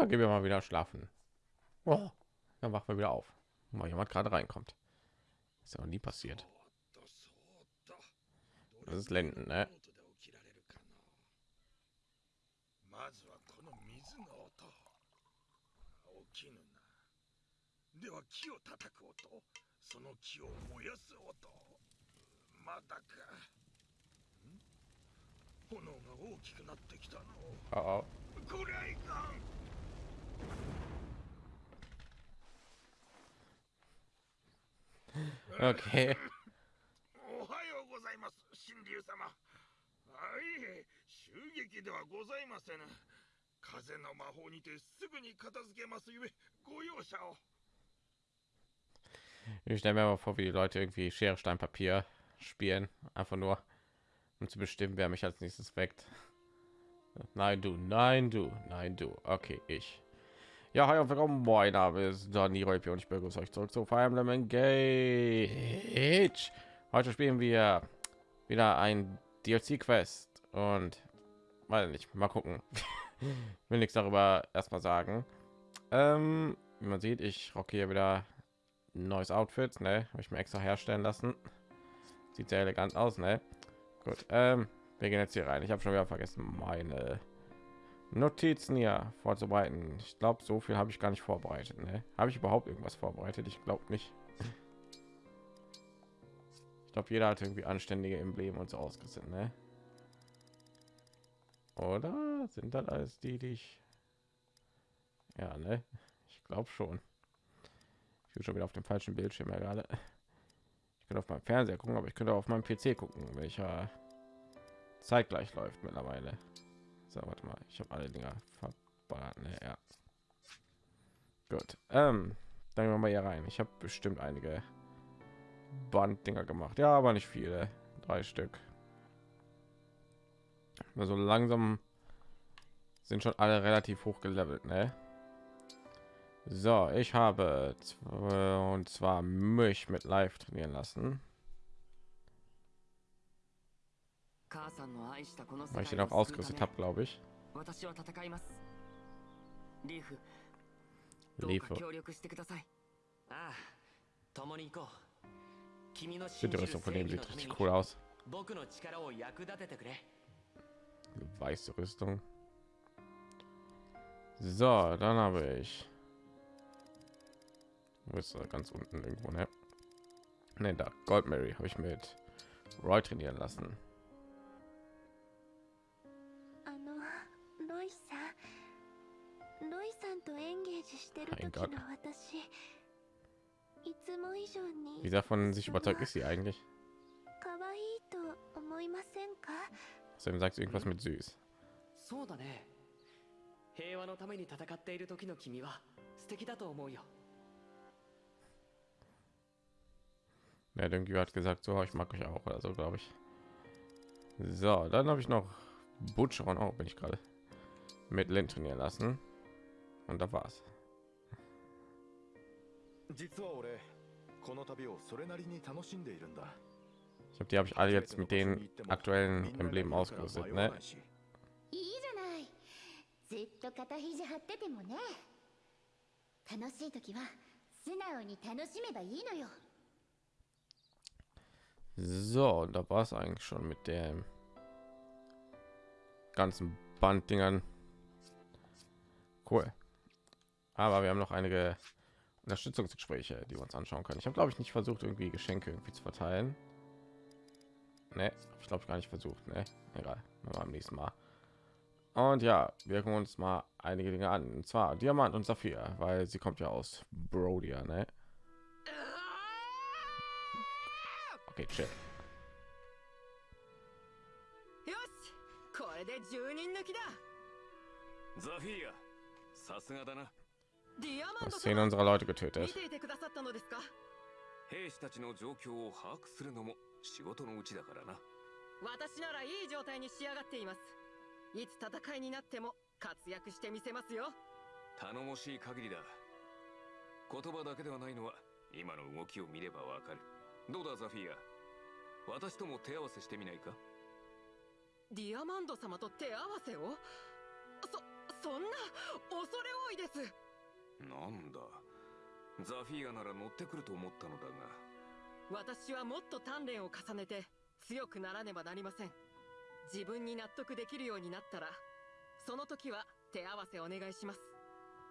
dann gehen wir mal wieder schlafen. Oh, dann wachen wir wieder auf. Mal jemand gerade reinkommt. Ist ja noch nie passiert. Das ist Lenden, ne? Uh oh. oh. oh, oh. Okay. Ich stelle mir mal vor, wie die Leute irgendwie Schere, Stein, Papier spielen. Einfach nur, um zu bestimmen, wer mich als nächstes weckt. Nein, du, nein, du, nein, du. Okay, ich. Ja, und willkommen. Mein Name ist Donny Reupi und ich begrüße euch zurück zu Fire Emblem Engage. Heute spielen wir wieder ein DLC-Quest und weiß nicht, mal gucken. will nichts darüber erstmal sagen. Ähm, wie man sieht, ich rocke hier wieder ein neues Outfit, ne? Habe ich mir extra herstellen lassen. Sieht sehr elegant aus, ne? Gut, ähm, wir gehen jetzt hier rein. Ich habe schon wieder vergessen, meine Notizen hier vorzubereiten. Ich glaube, so viel habe ich gar nicht vorbereitet. Ne? Habe ich überhaupt irgendwas vorbereitet? Ich glaube nicht. Ich glaube, jeder hat irgendwie anständige Embleme und so ausgesetzt, ne? Oder sind das alles die, die ich? Ja, ne? Ich glaube schon. Ich bin schon wieder auf dem falschen Bildschirm ja gerade. Ich könnte auf meinem Fernseher gucken, aber ich könnte auf meinem PC gucken, welcher zeitgleich läuft mittlerweile. So, warte mal, ich habe alle Dinger verballert. Ne? Ja. Gut. Ähm, dann gehen wir mal hier rein. Ich habe bestimmt einige Banddinger gemacht. Ja, aber nicht viele. Drei Stück. Also langsam sind schon alle relativ hoch gelevelt, ne? So, ich habe und zwar mich mit live trainieren lassen. Weil ich ihn auch ausgerüstet habe, glaube ich. Die Rüstung von dem sieht richtig cool aus. Weiße Rüstung. So, dann habe ich. Wo ist er? Ganz unten irgendwo, ne? Ne, da. Gold Mary habe ich mit Roy trainieren lassen. ンゲージしてる時の私いつも以上に Wie davon sich überzeugt ist sie eigentlich? 可愛いと思いませんか Außerdem sagt sie irgendwas mit süß. そうだね平和のために戦っている時の君は素敵だと思うよ Ja, irgendwie hat gesagt, so ich mag euch auch oder so, glaube ich. So, dann habe ich noch Butcher und auch bin ich gerade mit Lin trainieren lassen. Und da war's. 実は俺この旅をそれなりに楽しんでいるんだ Ich habe die habe ich alle jetzt mit den aktuellen Emblemen ausgerüstet, ne? いいじゃないずっと肩肘張っててもね楽しい時は素直に楽しめばいいのよ So, und da war es eigentlich schon mit dem ganzen Banddingern. Cool. Aber wir haben noch einige Unterstützungsgespräche, die wir uns anschauen können. Ich habe, glaube ich, nicht versucht, irgendwie Geschenke irgendwie zu verteilen. Ne, ich glaube, gar nicht versucht. Ne, egal. Machen wir am nächsten Mal. Und ja, wir gucken uns mal einige Dinge an. Und zwar Diamant und Saphir, weil sie kommt ja aus Brodia, ne? Okay, chill. よしこれで10人抜きだザフィーアさすがだな ディアマンド Zehn 様 unserer Leute 見 getötet. ていてくださったのですか兵士たちの状況を把握するのも仕事のうちだからな私ならいい状態に仕上がっています。いつ戦いになっても活躍してみせますよ。頼もしい限りだ。言葉だけではないのは今の動きを見ればわかる。どうだザフィーア？私とも手合わせしてみないか？ディアマンド様と手合わせを？そそんな恐れ多いですなんだ。ザフィーアなら乗ってくると思ったのだが。私はもっと鍛錬を重ねて強くならねばなりません。自分に納得できるようになったらその時は手合わせお願いします。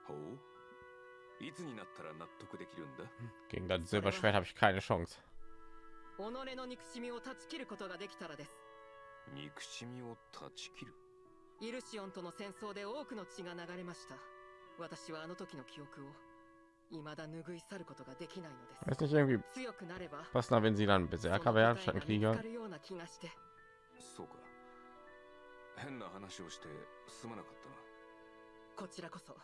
ほう？いつになったら納得できるんだ？Gegen das Silberschwert habe ich keine Chance. 己の憎しみを断ち切ることができたらです。憎しみを断ち切る？イルシオンとの戦争で多くの血が流れました私はあの時の記憶を未だ拭い去ることができないのです Ist nicht irgendwie 強くなれば passender, wenn sie dann Berserker wären statt ein その答えが見つ Krieger? かるような気がしてそうか変な話をしてすまなかったなこちらこそ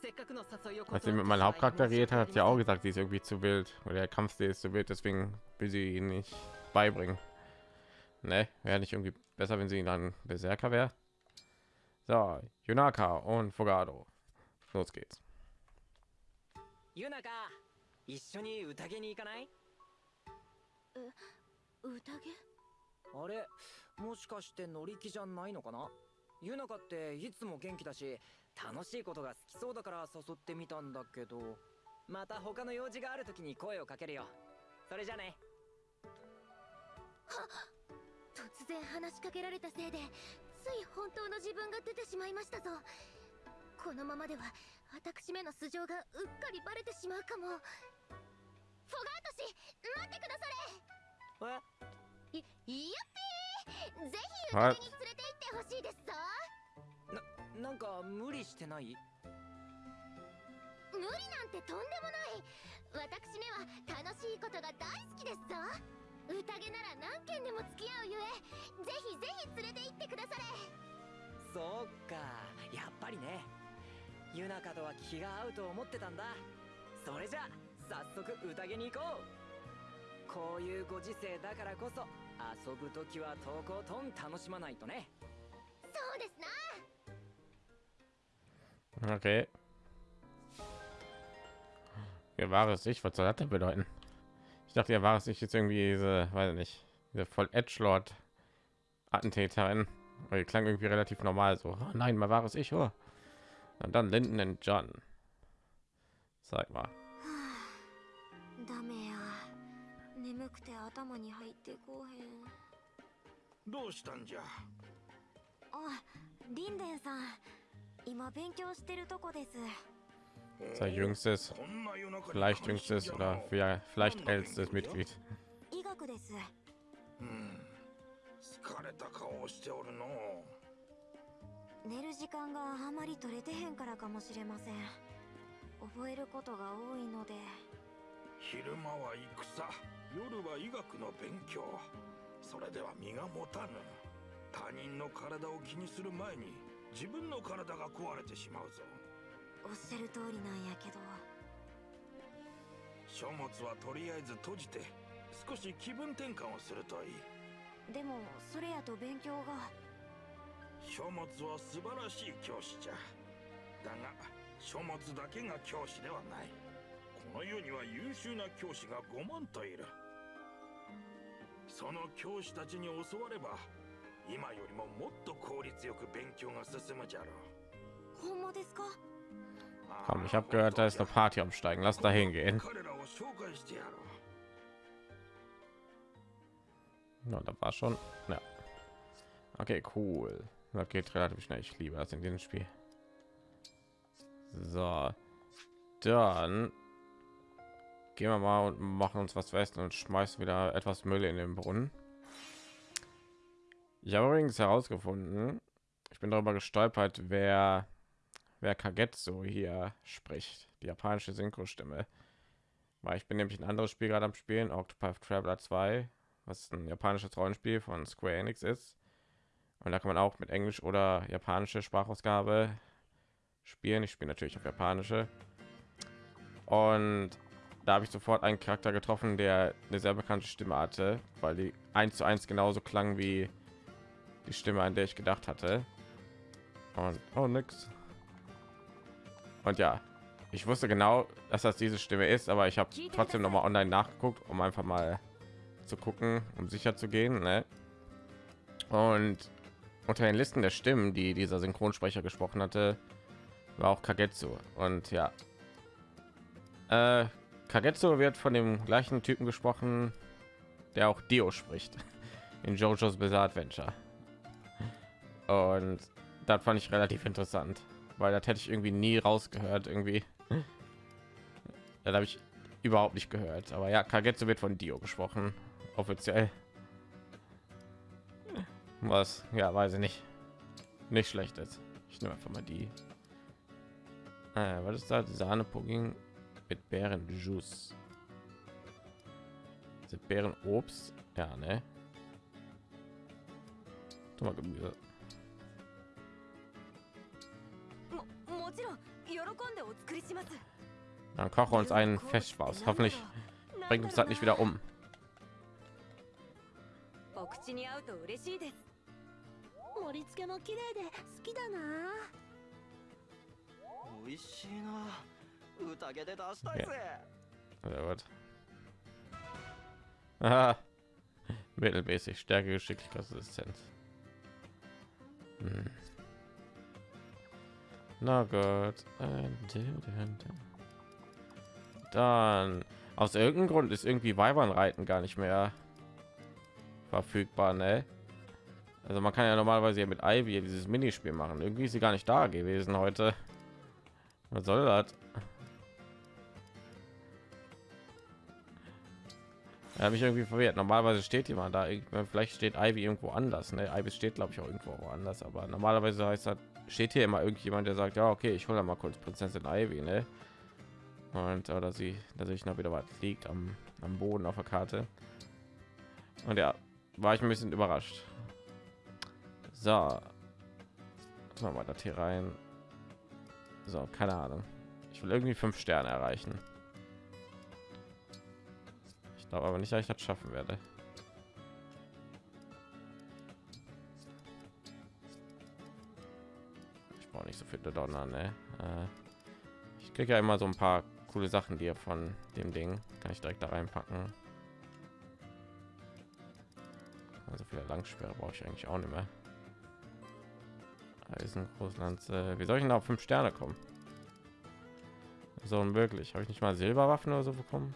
せっかくの誘いを Als sie mit meinem Hauptcharakter geredet hat, hat sie auch gesagt, sie ist irgendwie zu wild. Oder der Kampfstil ist zu wild, deswegen will sie ihn nicht beibringen. Ne, wäre nicht irgendwie besser, wenn sie ihn dann Berserker wäre. So, Yunaka und Fogado. Los geht's. ユナカ一緒に宴に行かない？宴？あれもしかして乗り気じゃないのかな？ユナカっていつも元気だし楽しいことが好きそうだから誘ってみたんだけど。また他の用事がある時に声をかけるよ。それじゃね。突然話しかけられたせいでつい本当の自分が出てしまいましたぞこのままでは私めの素性がうっかりバレてしまうかも。フォガート氏待ってくださえれ。いいやっぴーぜひはい宴に連れて行ってほしいですぞ。なんか無理してない？無理なんてとんでもない。私めは楽しいことが大好きですぞ。宴なら何件でも付き合うゆえぜひぜひ連れて行ってくだされ。そっか。やっぱりねユナカとは気が合うと思ってたんだそれじゃ早速宴に行こうこういうご時世だからこそ遊ぶ時はとことん楽しまないとねそうですな Okay. Ihr wahres Ich, was soll das denn bedeuten? Ich dachte, ihr wahres Ich jetzt irgendwie diese, weiß ich nicht, diese voll Edgelord Attentäterin. Weil die klang irgendwie relativ normal so. Oh nein, mal wahres Ich, oh. Und dann Linden und John. Sag mal. ダメや眠くて頭に入ってこうへんどうしたんじゃあリンデンさん今勉強してるとこです Sein jüngstes, こんな夜中に vielleicht jüngstes oder vielleicht, vielleicht ältestes Mitglied. 医学ですうん疲れた顔をしておるの 寝る時間があまり取れてへんからかもしれません。覚えることが多いので。昼間は戦。夜は医学の勉強。それでは身が持たぬ。他人の体を気にする前に自分の体が壊れてしまうぞ。おっしゃる通りなんやけど。書物はとりあえず閉じて少し気分転換をするといい。でもそれやと勉強が書物は素晴らしい教師じゃだが書物だけが教師ではないこの世には優秀な教師が5万といるその教師たちに教われば今よりももっと効率よく勉強が進むじゃろうほんまですか？Komm, ich habe gehört, da ist eine Party am Steigen. Lass da hingehen. Ja, da war schon. Ja. Okay, cool. Das geht relativ schnell. Ich liebe das in diesem Spiel. So, dann gehen wir mal und machen uns was fest und schmeißen wieder etwas Müll in den Brunnen. Ich habe übrigens herausgefunden, ich bin darüber gestolpert, wer wer Kagetsu hier spricht, die japanische Synchro-Stimme. Weil ich bin nämlich ein anderes Spiel gerade am Spielen, Octopath Traveler 2, was ein japanisches Rollenspiel von Square Enix ist. Und da kann man auch mit Englisch oder japanische Sprachausgabe spielen. Ich spiele natürlich auf japanische. Und da habe ich sofort einen Charakter getroffen, der eine sehr bekannte Stimme hatte, weil die eins zu eins genauso klang wie die Stimme, an der ich gedacht hatte. Und oh, nix. Und ja, ich wusste genau, dass das diese Stimme ist, aber ich habe trotzdem noch mal online nachgeguckt, um einfach mal zu gucken, um sicher zu gehen. Ne? Und unter den Listen der Stimmen, die dieser Synchronsprecher gesprochen hatte, war auch Kagetsu. Und ja, äh, Kagetsu wird von dem gleichen Typen gesprochen, der auch Dio spricht in JoJo's Bizarre Adventure. Und das fand ich relativ interessant, weil das hätte ich irgendwie nie rausgehört irgendwie. Da habe ich überhaupt nicht gehört. Aber ja, Kagetsu wird von Dio gesprochen, offiziell. Was? Ja, weiß ich nicht. Nicht schlecht ist. Ich nehme einfach mal die. Äh, was ist da? Sahne Pudding mit Beerenjuice. Sind Beerenobst? Ja, ne? Tu mal Gemüse. ももちろん喜んでお作りします Dann kochen wir uns einen Festspaß. Hoffentlich bringt uns das nicht wieder um. お口に合うと嬉しいです 盛り付けも綺麗で好きだな美味しいな宴で出したいぜ Oder was? Aha. Mittelmäßig Stärke, Geschicklichkeit, Assistenz. Hm. Na gut. Äh, Dann aus irgendeinem Grund ist irgendwie Weibernreiten gar nicht mehr verfügbar, ne? Also man kann ja normalerweise ja mit Ivy dieses Minispiel machen. Irgendwie ist sie gar nicht da gewesen heute. Was soll das? Er mich irgendwie verwirrt. Normalerweise steht jemand da. Vielleicht steht Ivy irgendwo anders. Ne? Ivy steht, glaube ich, auch irgendwo woanders. Aber normalerweise heißt das, steht hier immer irgendjemand, der sagt, ja, okay, ich hole mal kurz Prinzessin Ivy, ne? Und oder sie, dass ich noch wieder was liegt am, am Boden auf der Karte. Und ja, war ich ein bisschen überrascht. So, Jetzt mal das hier rein. So, keine Ahnung. Ich will irgendwie fünf Sterne erreichen. Ich glaube aber nicht, dass ich das schaffen werde. Ich brauche nicht so viel Donner, ne? Äh, ich kriege ja immer so ein paar coole Sachen, die von dem Ding kann ich direkt da reinpacken. Also viele Langsperre brauche ich eigentlich auch nicht mehr. Eisen Großlanze. Wie soll ich denn auf fünf Sterne kommen? So unmöglich. Habe ich nicht mal Silberwaffen oder so bekommen?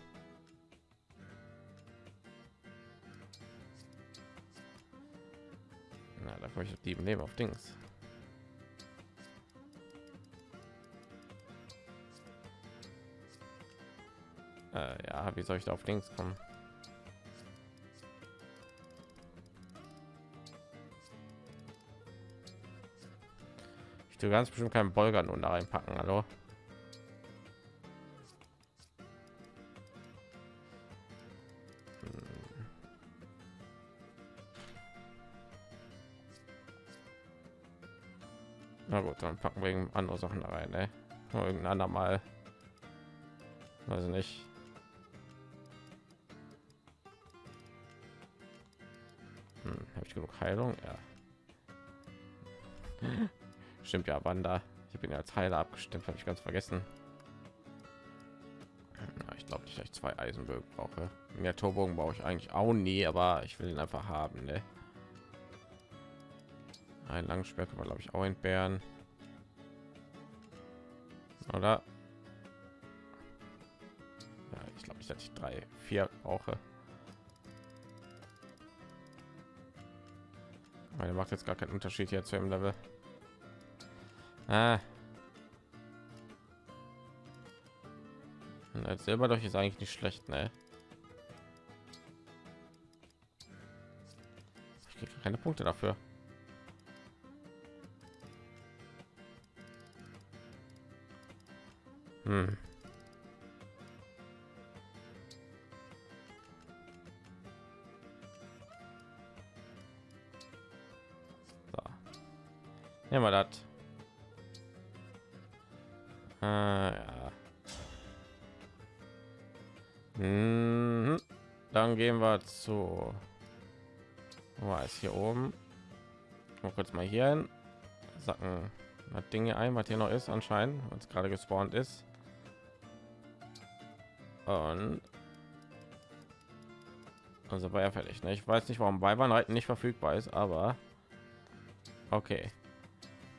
Na, da komme ich die Leben auf Dings. Äh, ja, wie soll ich da auf Dings kommen? Ich tue ganz bestimmt keinen Bolger nun da reinpacken, hallo. Hm. Na gut, dann packen wir andere Sachen da rein, ne? Irgendein andermal. Weiß ich nicht. Hm, Habe ich genug Heilung? Ja. Stimmt ja, Wanda. Ich bin ja als Heiler abgestimmt, habe ich ganz vergessen. Ja, ich glaube ich zwei Eisenbögen brauche. Mehr Torbogen brauche ich eigentlich auch nie, aber ich will ihn einfach haben. Ne? Ein Langschwer kann glaube ich auch entbehren. Oder? Ja, ich glaube ich drei, vier brauche. Meine macht jetzt gar keinen Unterschied hier zu dem Level. Ah. Selber durch ist eigentlich nicht schlecht, ne? Ich kriege keine Punkte dafür. Hm. Hier hin. Sacken das Dinge ein, was hier noch ist anscheinend, was gerade gespawnt ist. Und also war ja fertig. Ne? Ich weiß nicht, warum Weibernreiten nicht verfügbar ist, aber Okay.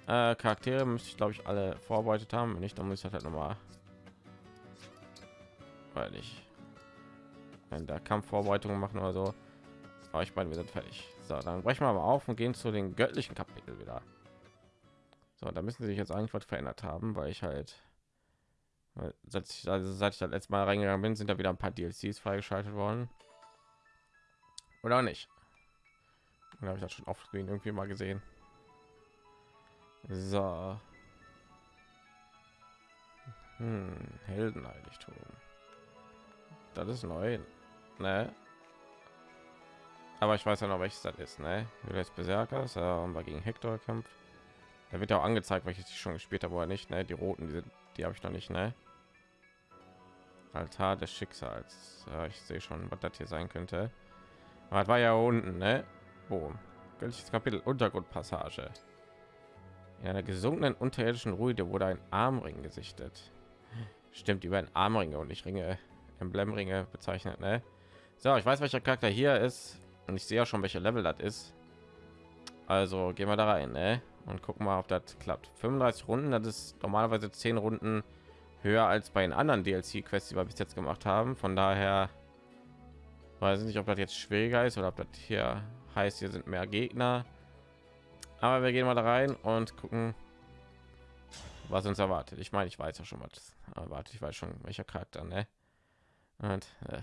Äh, Charaktere müsste ich glaube ich alle vorbereitet haben. Wenn nicht, dann muss ich halt noch mal weil ich wenn der Kampfvorbereitungen machen oder so. Aber ich meine, wir sind fertig. So, dann brechen wir mal auf und gehen zu den göttlichen Kapitel wieder. So, da müssen sie sich jetzt eigentlich was verändert haben, weil ich halt seit ich, also seit ich das letzte Mal reingegangen bin, sind da wieder ein paar DLCs freigeschaltet worden. Oder nicht? Oder habe ich das schon oft irgendwie mal gesehen? So. Hm, Heldenheiligtum. Das ist neu. Ne? Aber ich weiß ja noch, welches das ist, ne? Julius Berserkers, äh, und war gegen Hector kämpft. Da wird ja auch angezeigt, welches ich schon gespielt habe, oder nicht, ne? Die roten, die, sind, die habe ich noch nicht, ne? Altar des Schicksals. Ja, ich sehe schon, was das hier sein könnte. Aber das war ja unten, ne? Wo? Göttliches Kapitel Untergrundpassage. In einer gesunkenen unterirdischen Ruine wurde ein Armring gesichtet. Stimmt, über ein Armringe und nicht Ringe, Emblemringe bezeichnet, ne? So, ich weiß, welcher Charakter hier ist und ich sehe ja schon, welche Level das ist. Also gehen wir da rein, ne? Und gucken mal, ob das klappt. 35 Runden, das ist normalerweise 10 Runden höher als bei den anderen DLC-Quests, die wir bis jetzt gemacht haben. Von daher weiß ich nicht, ob das jetzt schwieriger ist oder ob das hier heißt, hier sind mehr Gegner. Aber wir gehen mal da rein und gucken, was uns erwartet. Ich meine, ich weiß ja schon was erwartet. Ich weiß schon, welcher Charakter, ne? Und äh,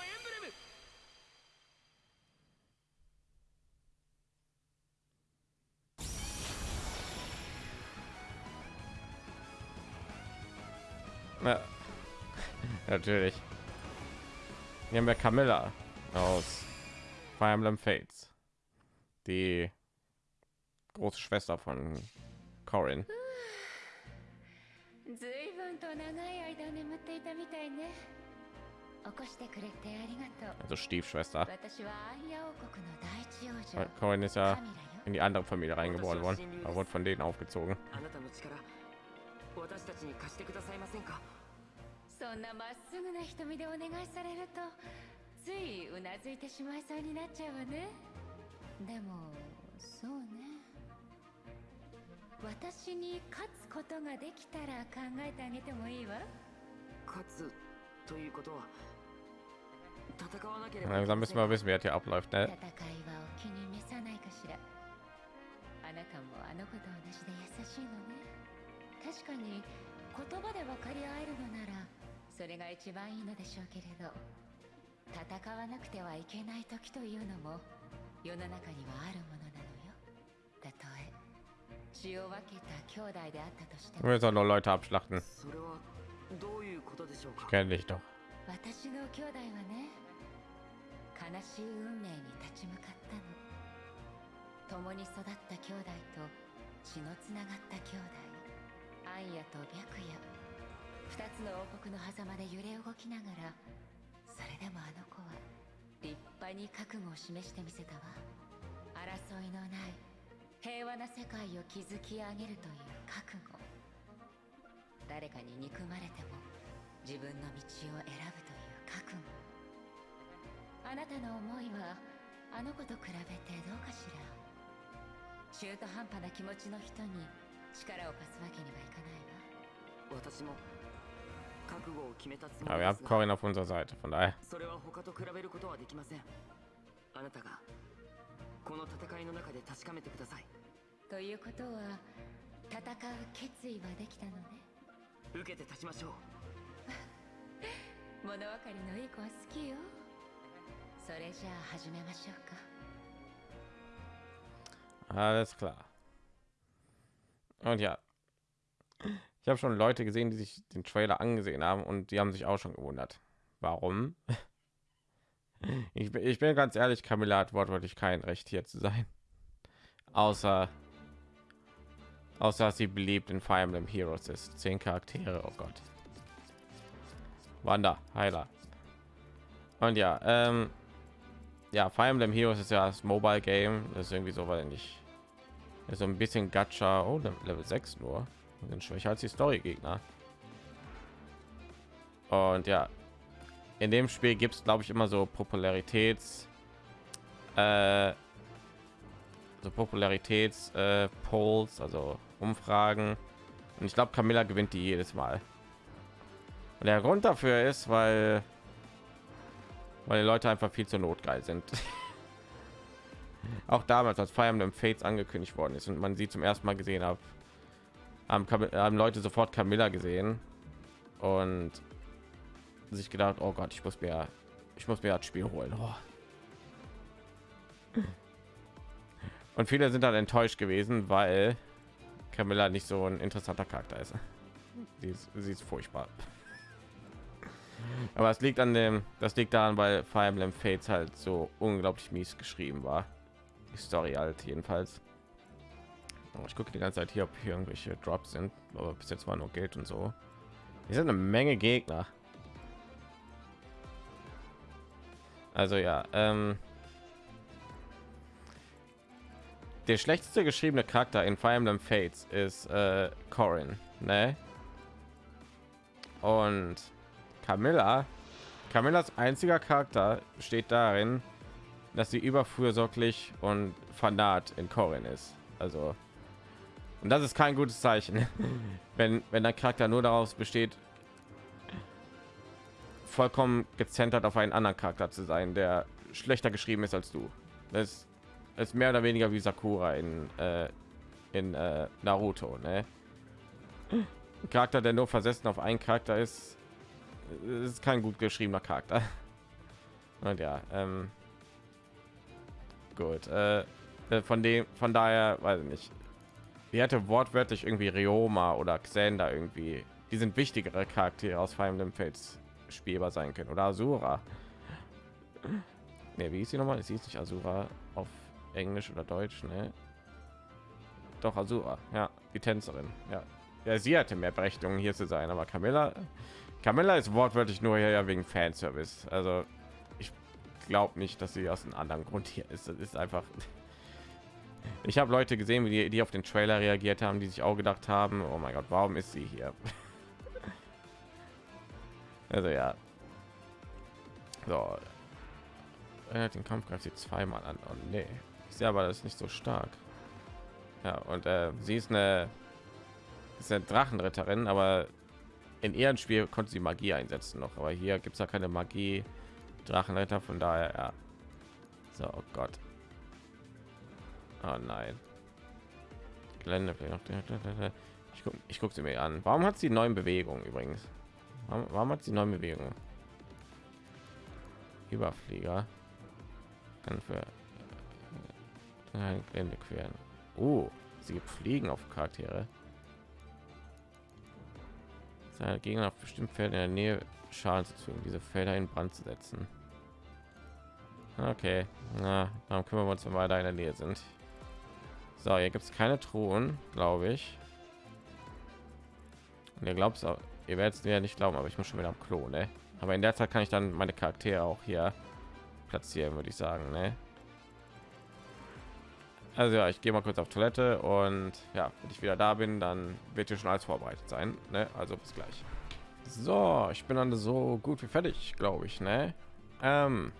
Natürlich. Hier haben wir Camilla aus Fire Emblem Fates. Die große Schwester von Corin. ずいぶんと長い間眠っていたみたいね起こしてくれてありがとう Also Stiefschwester. 私はアンヤ王国の第一王女 Weil Corin ist ja カミラよ in die andere Familie reingeboren worden. Er wurde von denen aufgezogen. あなたの力私たちに貸してくださいませんか そんなまっすぐな瞳でお願いされるとついうなずいてしまいそうになっちゃうわね。でもそうね。私に勝つことができたら考えてあげてもいいわ。勝つということは戦わなければ langsam müssen wir wissen, wer hier abläuft. 戦い Ne? はお気に召さないかしら。あなたもあの子と同じで優しいのね。確かに言葉で分かり合えるのならそれが一番いいのでしょうけれど戦わなくてはいけない時というのも世の中にはあるものなのよ。たとえ血を分けた兄弟であったとして Ich も auch nur Leute abschlachten. それはどういうことでしょうか？Kenn dich doch. 私の兄弟はね悲しい運命に立ち向かったの。共に育った兄弟と血のつながった兄弟。アンヤと白夜二つの王国の狭間で揺れ動きながらそれでもあの子は立派に覚悟を示してみせたわ。争いのない平和な世界を築き上げるという覚悟。誰かに憎まれても自分の道を選ぶという覚悟。あなたの思いはあの子と比べてどうかしら。中途半端な気持ちの人に力を貸すわけにはいかないわ。私も Aber り wir haben が。Corin auf unserer Seite. Von daher. それは他と比べることはできません。あなたがこの戦いの中で確かめてください。ということは戦う決意はできたのね。受けて立ちましょう。物分かりのいい子は好きよ。それじゃあ始めましょうか。Alles klar. Und ja, ich habe schon Leute gesehen, die sich den Trailer angesehen haben und die haben sich auch schon gewundert. Warum? Ich bin, ich bin ganz ehrlich, Camilla hat wortwörtlich kein Recht hier zu sein. außer außer dass sie beliebt in Fire Emblem Heroes ist. Zehn Charaktere, oh Gott. Wanda, Heiler. Und ja, ähm, ja, Fire Emblem Heroes ist ja das Mobile Game. Das ist irgendwie so, weil ist so ein bisschen Gacha. Oh, Level 6 nur. Sind schwächer als die Story Gegner. Und ja, in dem Spiel gibt es, glaube ich, immer so Popularitäts, äh, so Popularitäts äh, Polls, also Umfragen. Und ich glaube, Camilla gewinnt die jedes Mal. Und der Grund dafür ist, weil weil die Leute einfach viel zu notgeil sind. Auch damals, als Fire Emblem Fates angekündigt worden ist und man sie zum ersten Mal gesehen hat, haben, haben Leute sofort Camilla gesehen und sich gedacht, oh Gott, ich muss mir, ich muss mir das Spiel holen. Oh. Und viele sind dann enttäuscht gewesen, weil Camilla nicht so ein interessanter Charakter ist. Sie ist, sie ist furchtbar. Aber es liegt an dem, das liegt daran, weil Fire Emblem Fates halt so unglaublich mies geschrieben war. Die Story halt jedenfalls. Ich gucke die ganze Zeit hier, ob hier irgendwelche Drops sind, aber bis jetzt war nur Geld und so. Hier sind eine Menge Gegner. Also ja, ähm, der schlechteste geschriebene Charakter in Fire Emblem Fates ist äh, Corin, ne? Und Camilla, Camillas einziger Charakter besteht darin, dass sie überfürsorglich und fanat in Corin ist. Also und das ist kein gutes Zeichen, wenn wenn der Charakter nur daraus besteht, vollkommen gezentert auf einen anderen Charakter zu sein, der schlechter geschrieben ist als du. Das ist mehr oder weniger wie Sakura in äh, in äh, Naruto, ne? Ein Charakter, der nur versessen auf einen Charakter ist, ist kein gut geschriebener Charakter. Und ja, ähm, gut. Äh, äh, von dem, von daher, weiß ich nicht. Die hätte wortwörtlich irgendwie Rioma oder Xander irgendwie. Die sind wichtigere Charaktere aus Fire Emblem Fates spielbar sein können. Oder Asura. Ne, wie ist sie nochmal? Sie ist nicht Asura auf Englisch oder Deutsch, ne? Doch Asura, ja, die Tänzerin, ja. Ja, sie hatte mehr Berechtigung hier zu sein, aber Camilla Camilla ist wortwörtlich nur hier wegen Fanservice. Also ich glaube nicht, dass sie aus einem anderen Grund hier ist. Das ist einfach. Ich habe Leute gesehen, wie die, die auf den Trailer reagiert haben, die sich auch gedacht haben, oh mein Gott, warum ist sie hier? Also ja. So. Den Kampf greift sie zweimal an. Oh, nee. Ich sehe aber das ist nicht so stark. Ja, und äh, sie ist eine, ist eine Drachenritterin, aber in ihrem Spiel konnte sie Magie einsetzen noch, aber hier gibt es ja keine Magie Drachenretter, von daher ja. So, oh Gott. Oh nein. Gelände ich gucke ich guck sie mir an. Warum hat sie neuen Bewegungen übrigens? Warum, warum hat sie neue Bewegungen? Überflieger kann für Gelände queren. Oh, sie fliegen auf Charaktere seine Gegner auf bestimmt Felder in der Nähe Schaden zu fügen, diese Felder in Brand zu setzen. Okay, na, dann kümmern wir uns, wenn wir da in der Nähe sind. So, hier gibt es keine Truhen, glaube ich. Und ihr glaubt ihr werdet ja nicht glauben, aber ich muss schon wieder am Klo, ne? Aber in der Zeit kann ich dann meine Charaktere auch hier platzieren, würde ich sagen, ne? Also ja, ich gehe mal kurz auf Toilette und ja, wenn ich wieder da bin, dann wird hier schon alles vorbereitet sein. Ne? Also bis gleich. So, ich bin dann so gut wie fertig, glaube ich. Ne? Ähm,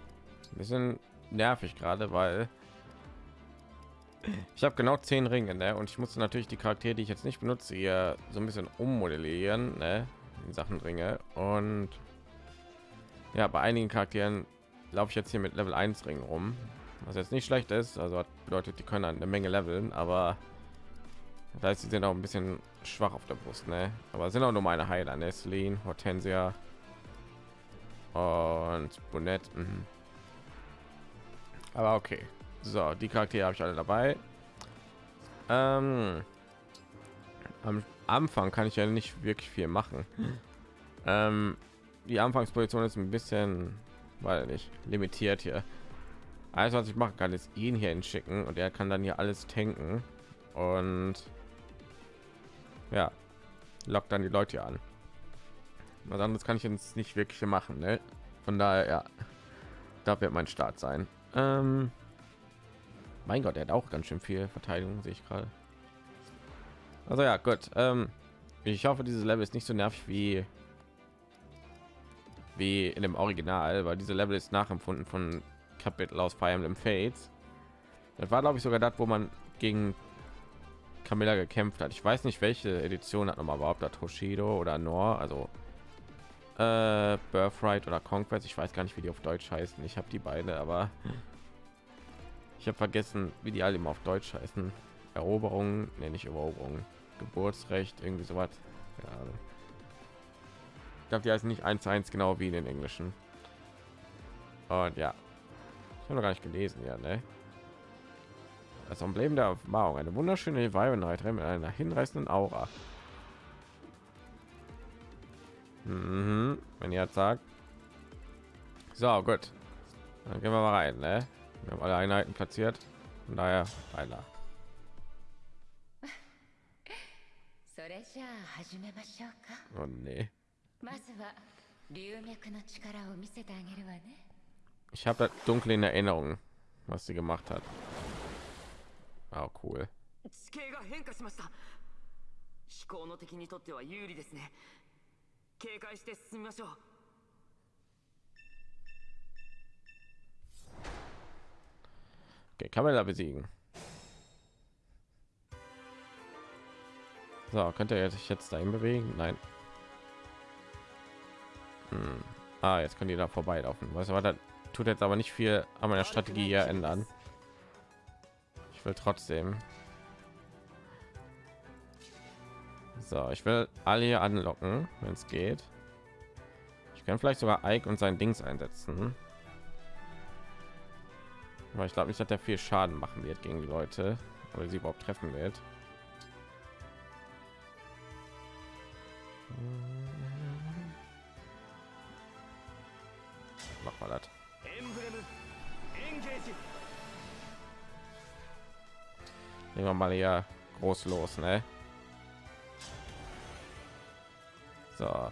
bisschen nervig gerade, weil ich habe genau zehn Ringe, ne? Und ich musste natürlich die Charaktere, die ich jetzt nicht benutze, hier so ein bisschen ummodellieren, ne? In Sachen Ringe und ja, bei einigen Charakteren laufe ich jetzt hier mit Level 1 Ring rum, was jetzt nicht schlecht ist also bedeutet die können eine menge leveln aber da ist sie sind auch ein bisschen schwach auf der brust ne? aber sind auch nur meine heiler Nestlin hortensia und bonnet mhm. aber okay so die charaktere habe ich alle dabei ähm, am anfang kann ich ja nicht wirklich viel machen ähm, die anfangsposition ist ein bisschen weil nicht limitiert hier Alles, was ich machen kann, ist ihn hier hinschicken und er kann dann hier alles tanken und ja, lockt dann die Leute an. Was anderes kann ich jetzt nicht wirklich machen, ne? Von daher, ja, da wird mein Start sein. Ähm, mein Gott, er hat auch ganz schön viel Verteidigung, sehe ich gerade. Also ja, gut. Ähm, ich hoffe, dieses Level ist nicht so nervig wie wie in dem Original, weil diese Level ist nachempfunden von Kapitel aus Fire Emblem Fates. Das war, glaube ich, sogar das, wo man gegen Camilla gekämpft hat. Ich weiß nicht, welche Edition hat noch mal überhaupt das Toshido oder Nor, also äh, Birthright oder Conquest. Ich weiß gar nicht, wie die auf Deutsch heißen. Ich habe die beide, aber ich habe vergessen, wie die alle immer auf Deutsch heißen. Eroberung, nenne ich Eroberung, Geburtsrecht, irgendwie so was. Ja, ich glaube, die heißen nicht eins zu eins genau wie in den englischen. Und ja, ich habe noch gar nicht gelesen, ja, ne? Das Emblem der Erfahrung, eine wunderschöne Weibenreiterin mit einer hinreißenden Aura. Mhm, wenn ihr sagt. So, gut. Dann gehen wir mal rein, ne? Wir haben alle Einheiten platziert. Von daher weiter. それじゃあ始めましょうか Oh nee. まずは龍脈の力を見せてあげるわね Ich habe das dunkel in Erinnerung, was sie gemacht hat. Oh, cool. 地形が変化しました飛行の敵にとっては有利ですね警戒して進みましょう Okay, Kamera besiegen. So, könnte er sich jetzt dahin bewegen? Nein. Hm. Ah, jetzt können die da vorbeilaufen. Weißt du, was das tut jetzt aber nicht viel an meiner Strategie hier ändern. Ich will trotzdem. So, ich will alle hier anlocken, wenn es geht. Ich kann vielleicht sogar Ike und sein Dings einsetzen weil ich glaube nicht dass der viel schaden machen wird gegen die leute oder sie überhaupt treffen wird. Hm. Mach mal das. Nehmen wir mal hier groß los ne? So.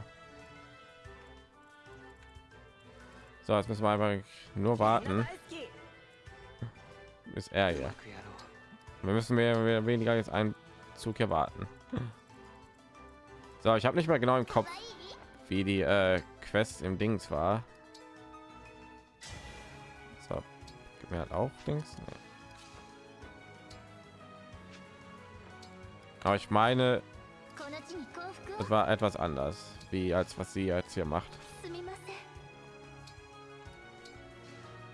So jetzt müssen wir einfach nur warten ist er hier. Wir müssen mehr, weniger jetzt einen Zug hier warten. So, ich habe nicht mehr genau im Kopf, wie die äh, Quest im Dings war. So, gibt mir halt auch Dings. Nee. Aber ich meine, es war etwas anders, wie als was sie jetzt hier macht.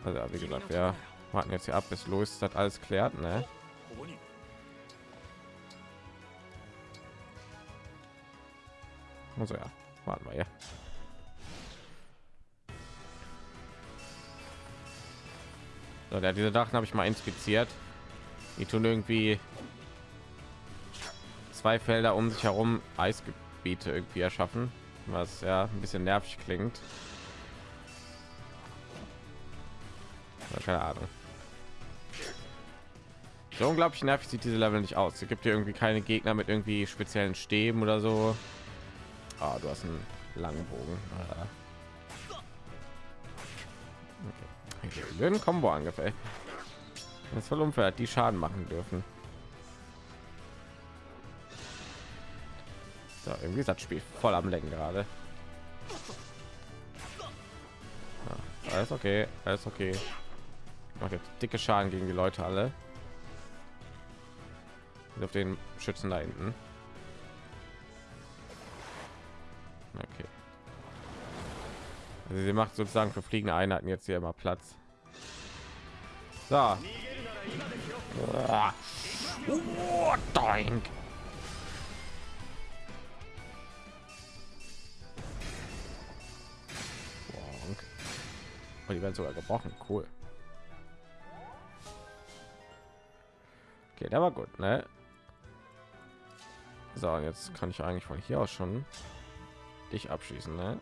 Also, wie gesagt, ja warten jetzt hier ab, bis Louis das alles klärt, ne? Also ja, warten wir ja. So, ja, diese Dachen habe ich mal inspiziert. Die tun irgendwie zwei Felder um sich herum Eisgebiete irgendwie erschaffen, was ja ein bisschen nervig klingt. keine Ahnung. So unglaublich nervig sieht diese Level nicht aus. Es gibt hier irgendwie keine Gegner mit irgendwie speziellen Stäben oder so. Ah, du hast einen langen Bogen. Ah. Okay. Combo angefällt. Das voll unfair, die Schaden machen dürfen. So, irgendwie ist das Spiel voll am Lenken gerade. Ja, alles okay, alles okay. Macht jetzt dicke Schaden gegen die Leute alle. Auf den Schützen da hinten. Okay. Also sie macht sozusagen für fliegende Einheiten jetzt hier immer Platz. So. Ah. Oh, doink. Oh, die werden sogar gebrochen. Cool. Okay, der war gut, ne? So, jetzt kann ich eigentlich von hier aus schon dich abschießen, ne?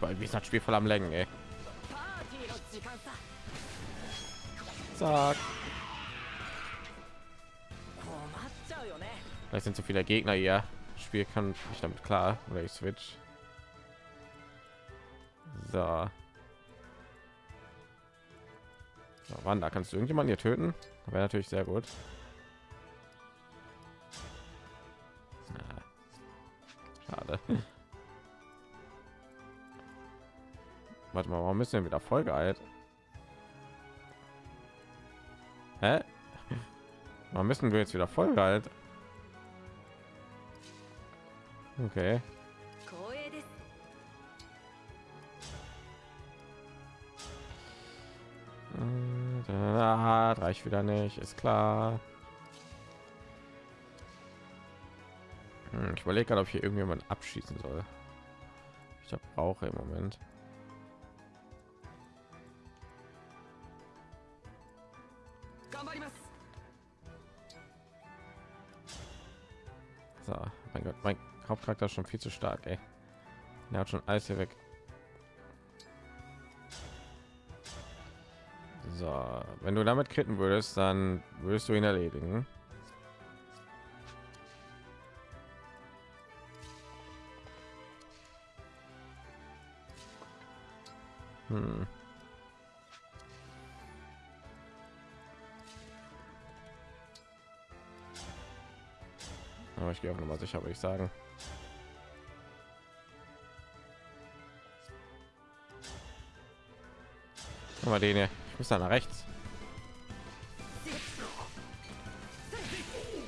Weil wie ist das Spiel voll am Längen, ey. Zack. Vielleicht sind zu viele Gegner hier. Das Spiel kann ich damit klar oder ich switch. So. so Wanda, kannst du irgendjemanden hier töten? Wäre natürlich sehr gut. Schade. Warte mal, warum müssen wir wieder vollgeeilt? Hä? Warum müssen wir jetzt wieder voll vollgeeilt? Okay. Ah, reicht wieder nicht, ist klar. Hm, Ich überlege gerade, ob hier irgendjemand abschießen soll. Ich brauche im Moment. So, mein Gott, mein Hauptcharakter ist schon viel zu stark, ey. Er hat schon alles hier weg. So, wenn du damit kritten würdest, dann würdest du ihn erledigen. Hm. Aber ich gehe auch noch mal sicher, würde ich sagen. Mal den hier. Ich muss da nach rechts.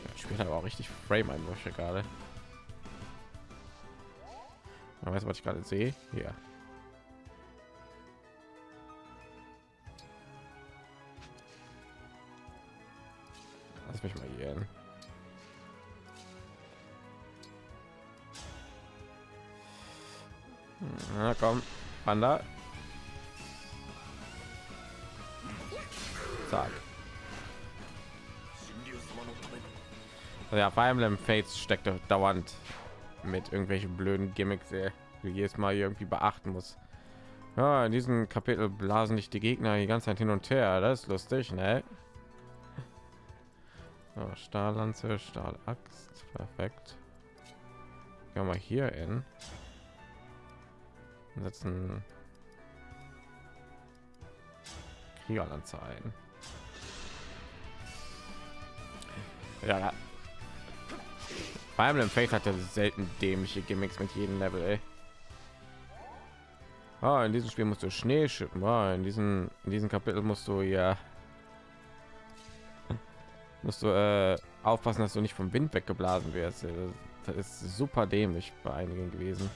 Ja, spielt aber auch richtig Frame Einbrüche gerade. Man weiß, was ich gerade sehe. Hier. Panda. Zack. Also ja, Fire Emblem Fates steckt dauernd mit irgendwelchen blöden Gimmicks, die jedes Mal irgendwie beachten muss. Ja, in diesem Kapitel blasen dich die Gegner die ganze Zeit hin und her. Das ist lustig, ne? So, Stahllanze, Stahlaxt, perfekt. Gehen wir hier in. Setzen Kriegerlanze ein. Ja. Fire Emblem Faith hat ja selten dämliche Gimmicks mit jedem Level, ey. Ah, in diesem Spiel musst du Schnee schippen. Ah, in diesem in diesem Kapitel musst du ja musst du äh, aufpassen, dass du nicht vom Wind weggeblasen wirst. Das ist super dämlich bei einigen gewesen.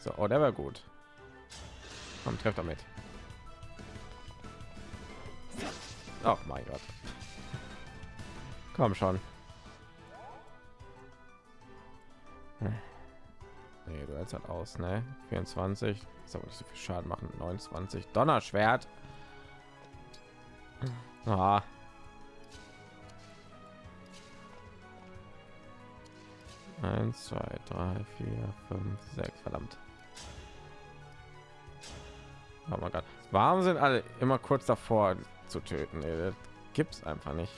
So, oh, der war gut. Komm, treff damit. Oh mein Gott. Komm schon. Nee, du hältst halt aus, ne? 24. Ist aber nicht so viel Schaden machen. 29. Donnerschwert. Ah. Eins, zwei, drei, vier, fünf, sechs. Verdammt. Oh mein Gott. Warum sind alle immer kurz davor zu töten? Ey, das gibt's einfach nicht.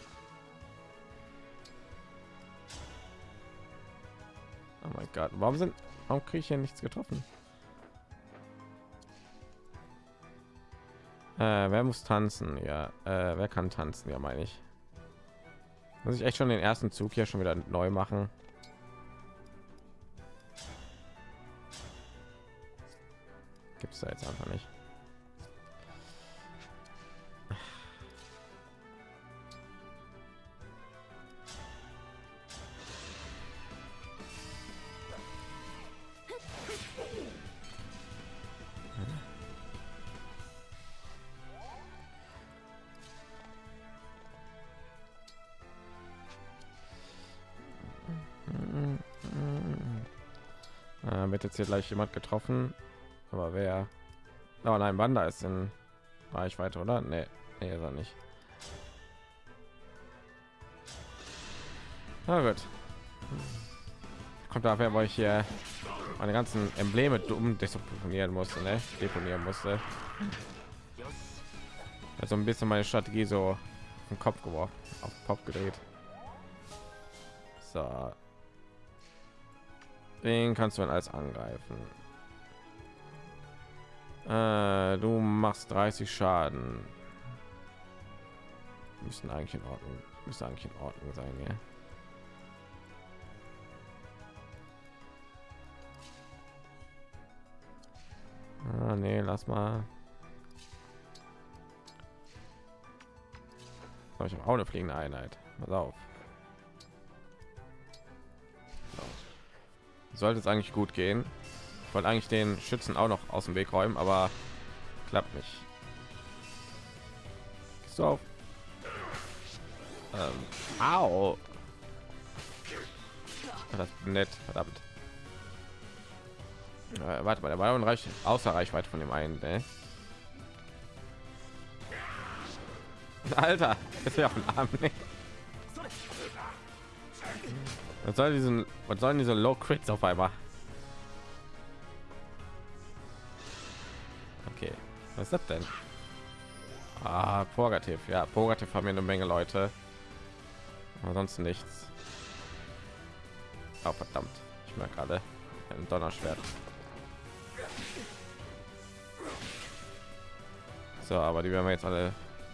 Oh mein Gott. Warum sind warum kriege ich hier nichts getroffen? Äh, wer muss tanzen? Ja, äh, wer kann tanzen? Ja, meine ich. Muss ich echt schon den ersten Zug hier schon wieder neu machen? Gibt es da jetzt einfach nicht. Jetzt hier gleich jemand getroffen, aber wer? Oh nein, Wanda ist in Reichweite, oder? Nee, nee, ist er nicht. Na gut. Kommt dafür, weil ich hier meine ganzen Embleme dumm deponieren musste, ne? Deponieren musste. Also ein bisschen meine Strategie so im Kopf geworfen, auf Kopf gedreht. So. Den kannst du dann als angreifen. Äh, du machst 30 Schaden. Müssen eigentlich in Ordnung, müsste eigentlich in Ordnung sein, ja. Ah, nee, lass mal. Ich habe auch eine fliegende Einheit. Pass auf. Sollte es eigentlich gut gehen. Ich wollte eigentlich den Schützen auch noch aus dem Weg räumen, aber klappt nicht. Auf? Ähm. Das nett, verdammt. Äh, warte mal, der war reicht außer Reichweite von dem einen. Ne? Alter, ist ja auf dem Arm. Ne? Was soll diesen, was sollen diese Low Crits auf einmal? Okay, was ist das denn? Ah, Purgativ. Ja, Purgativ haben wir eine Menge Leute. Ansonsten nichts. Oh, verdammt. Ich merke gerade ein Donnerschwert. So, aber die werden wir jetzt alle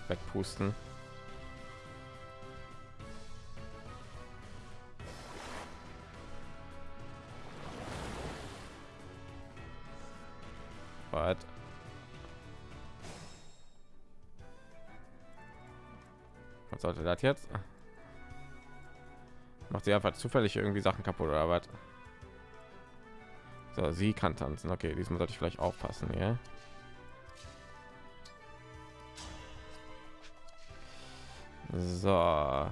wegpusten. Was? Was sollte das jetzt? Macht sie einfach zufällig irgendwie Sachen kaputt oder was? So, sie kann tanzen. Okay, diesmal sollte ich vielleicht aufpassen, ja. So.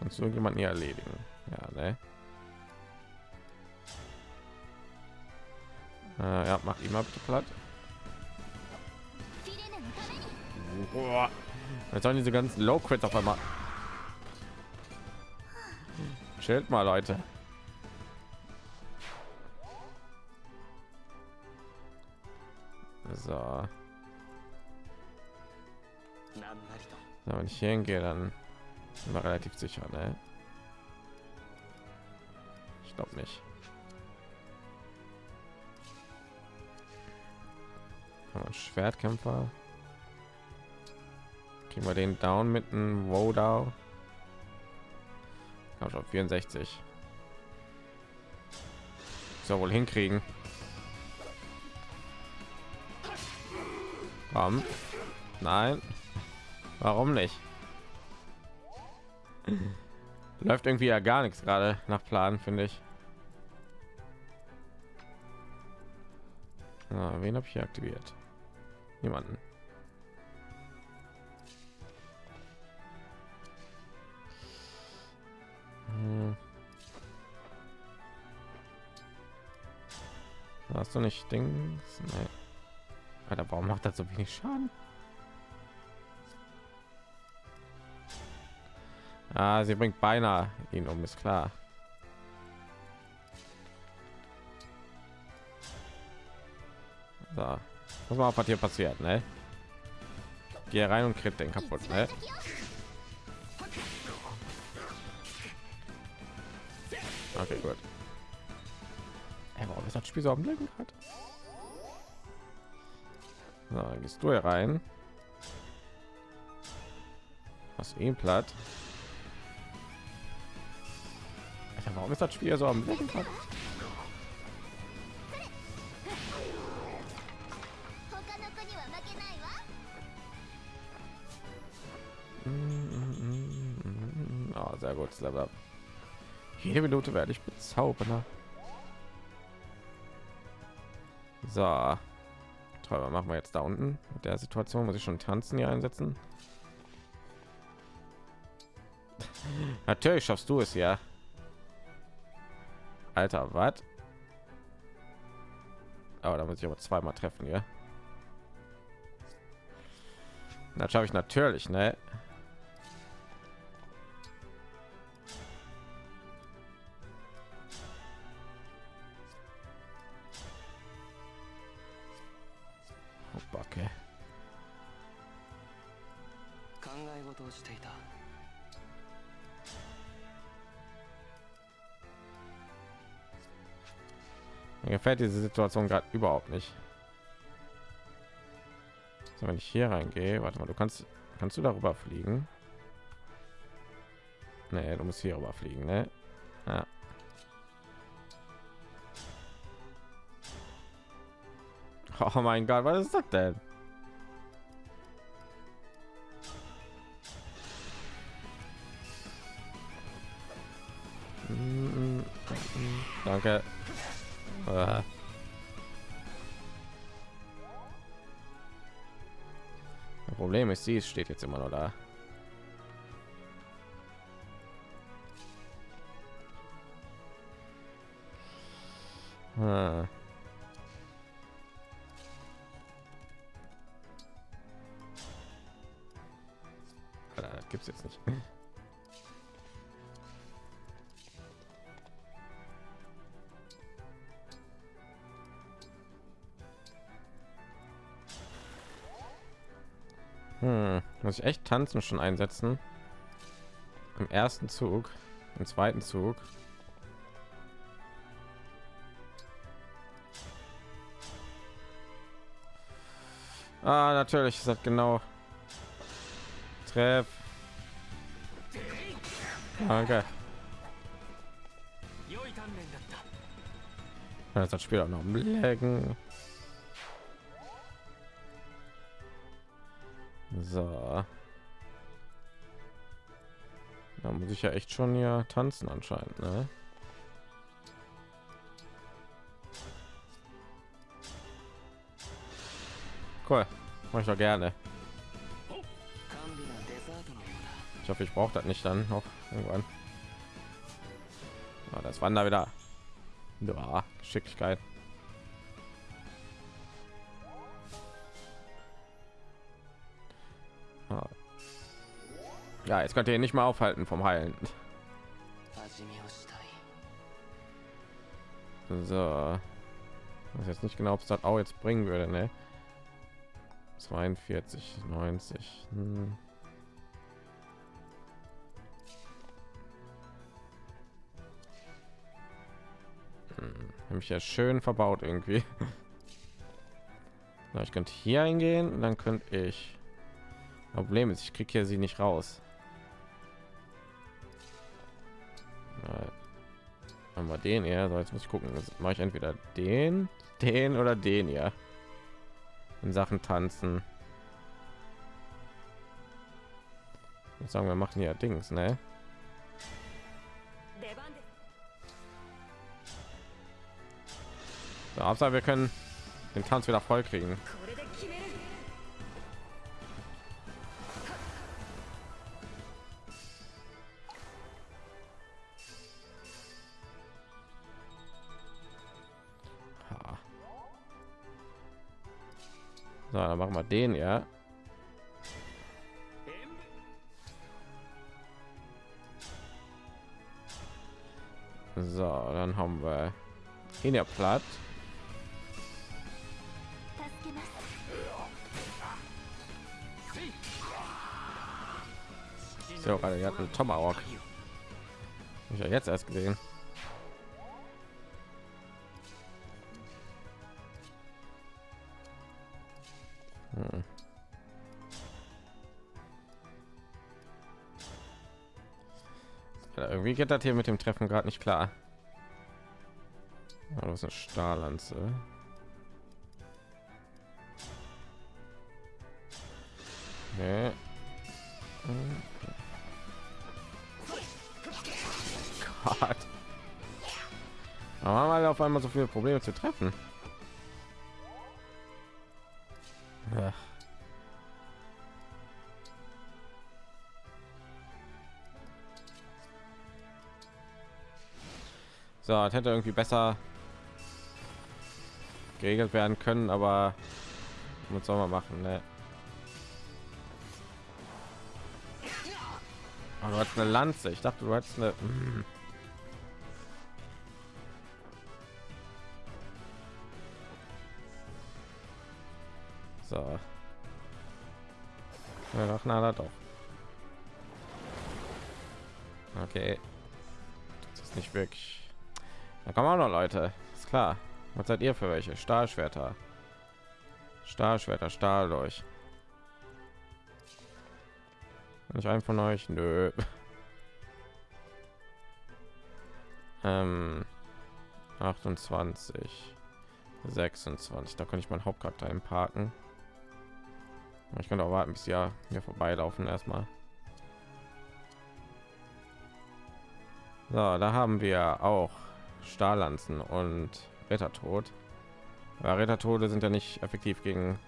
Und so jemanden hier erledigen. Ja, ne? Äh, ja, mach ihn mal bitte platt. Boah. Jetzt sollen diese ganzen Low Crits auf einmal. Chillt mal, Leute. So. so wenn ich hingehe, dann sind wir relativ sicher, ne? Ich glaube nicht. Schwertkämpfer. Kriegen wir den down mit einem Wodau. Kann schon 64. So wohl hinkriegen. Warum? Nein. Warum nicht? Läuft irgendwie ja gar nichts gerade nach Plan, finde ich. Ah, wen habe ich hier aktiviert? Niemanden. Hm. Hast du nicht Dings? Nee. Alter, warum macht das so wenig Schaden? Ah, sie bringt beinahe ihn um, ist klar. So, muss mal auf, was hier passiert, ne? Geh rein und kriegt den kaputt, ne? Okay, gut. Ey, warum ist das Spiel so am Leben? So, dann gehst du hier rein. Was ihn platt? Alter, warum ist das Spiel so am Leben hat? Level up. Jede Minute werde ich bezaubernder. So. Toll, machen wir jetzt da unten? Mit der Situation muss ich schon tanzen hier einsetzen. Natürlich schaffst du es ja. Alter, was? Aber da muss ich aber zweimal treffen, ja. Das schaffe ich natürlich, ne? Gefällt diese Situation gerade überhaupt nicht. So, wenn ich hier reingehe, warte mal, du kannst kannst du darüber fliegen? Nee, du musst hier rüber fliegen, ne? Ja. Oh mein Gott, was ist das denn? Mm, mm, mm, Danke. Sie steht jetzt immer noch da. Ah. Alter, Das gibt's jetzt nicht. Muss ich echt tanzen schon einsetzen? Im ersten Zug, im zweiten Zug. Ah, natürlich ist das genau. Treff. Danke. Das Spiel auch noch lecken. So. Da muss ich ja echt schon ja tanzen anscheinend, ne? Cool, mache ich doch gerne. Ich hoffe, ich brauche das nicht dann noch irgendwann. Ah, das Wander wieder. Ja, Geschicklichkeit. Ja, jetzt könnt ihr ihn nicht mal aufhalten vom Heilen. So. Ich jetzt nicht genau, ob es das auch jetzt bringen würde, ne? 42, 90. Hm. Hm. Hab ja schön verbaut irgendwie. Na, ich könnte hier eingehen, dann könnte ich. Problem ist, ich kriege hier sie nicht raus. haben wir den? Ja so jetzt muss ich gucken. Das mache ich entweder den den oder den ja. In sachen tanzen. Ich sagen wir machen ja dings ne? So, Hauptsache, wir können den tanz wieder voll kriegen mal den ja. So dann haben wir in der platt. So gerade hat einen tomahawk. Ich ja jetzt erst gesehen. Irgendwie geht das hier mit dem Treffen gerade nicht klar. Ja, das ist eine Stahllanze. Nee. Gott. Aber haben alle auf einmal so viele Probleme zu treffen. Ach. So, das hätte irgendwie besser geregelt werden können, aber was soll man machen, ne? Aber du hast eine Lanze. Ich dachte, du hast eine. Mm. So. Na, na, doch. Okay. Das ist nicht wirklich. Da kommen auch noch Leute. Ist klar. Was seid ihr für welche? Stahlschwerter. Stahlschwerter, Stahl durch. Nicht ein von euch? Nö. ähm, 28, 26. Da kann ich meinen Hauptcharakter einparken. Ich kann auch warten, bis ja mir vorbeilaufen erstmal. So, da haben wir auch Stahllanzen und Rittertod. Ja, Rittertode sind ja nicht effektiv gegen.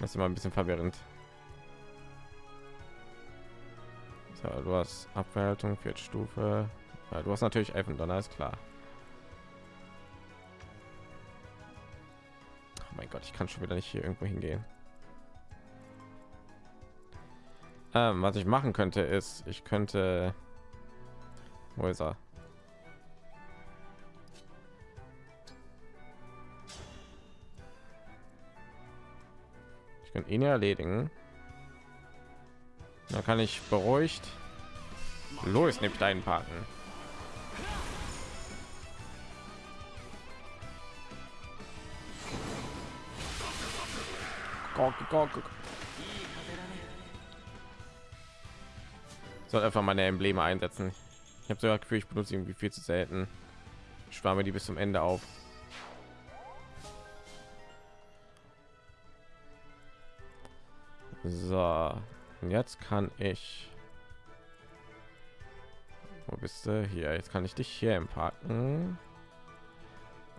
Das ist immer ein bisschen verwirrend. So, du hast Abwehrhaltung, vierte Stufe. Ja, du hast natürlich Elfendonner, ist klar. Oh mein Gott, ich kann schon wieder nicht hier irgendwo hingehen. Ähm, was ich machen könnte, ist, ich könnte... Wo ist er? Kann ihn erledigen. Da kann ich beruhigt los nimmt deinen parken. Soll einfach meine Embleme einsetzen. Ich habe so das Gefühl, ich benutze irgendwie viel zu selten. Ich spare mir die bis zum Ende auf. So, und jetzt kann ich. Wo bist du? Hier, jetzt kann ich dich hier im Parken.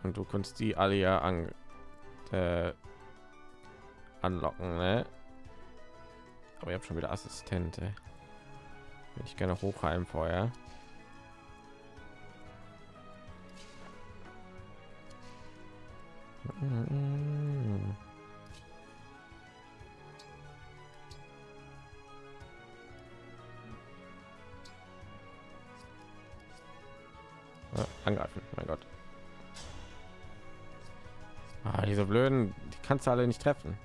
Und du kannst die alle ja an, äh, anlocken, ne? Aber ich habe schon wieder Assistente. Will ich gerne hochheim vorher. Ja, angreifen, mein Gott. Ah, diese blöden, die kannst du alle nicht treffen.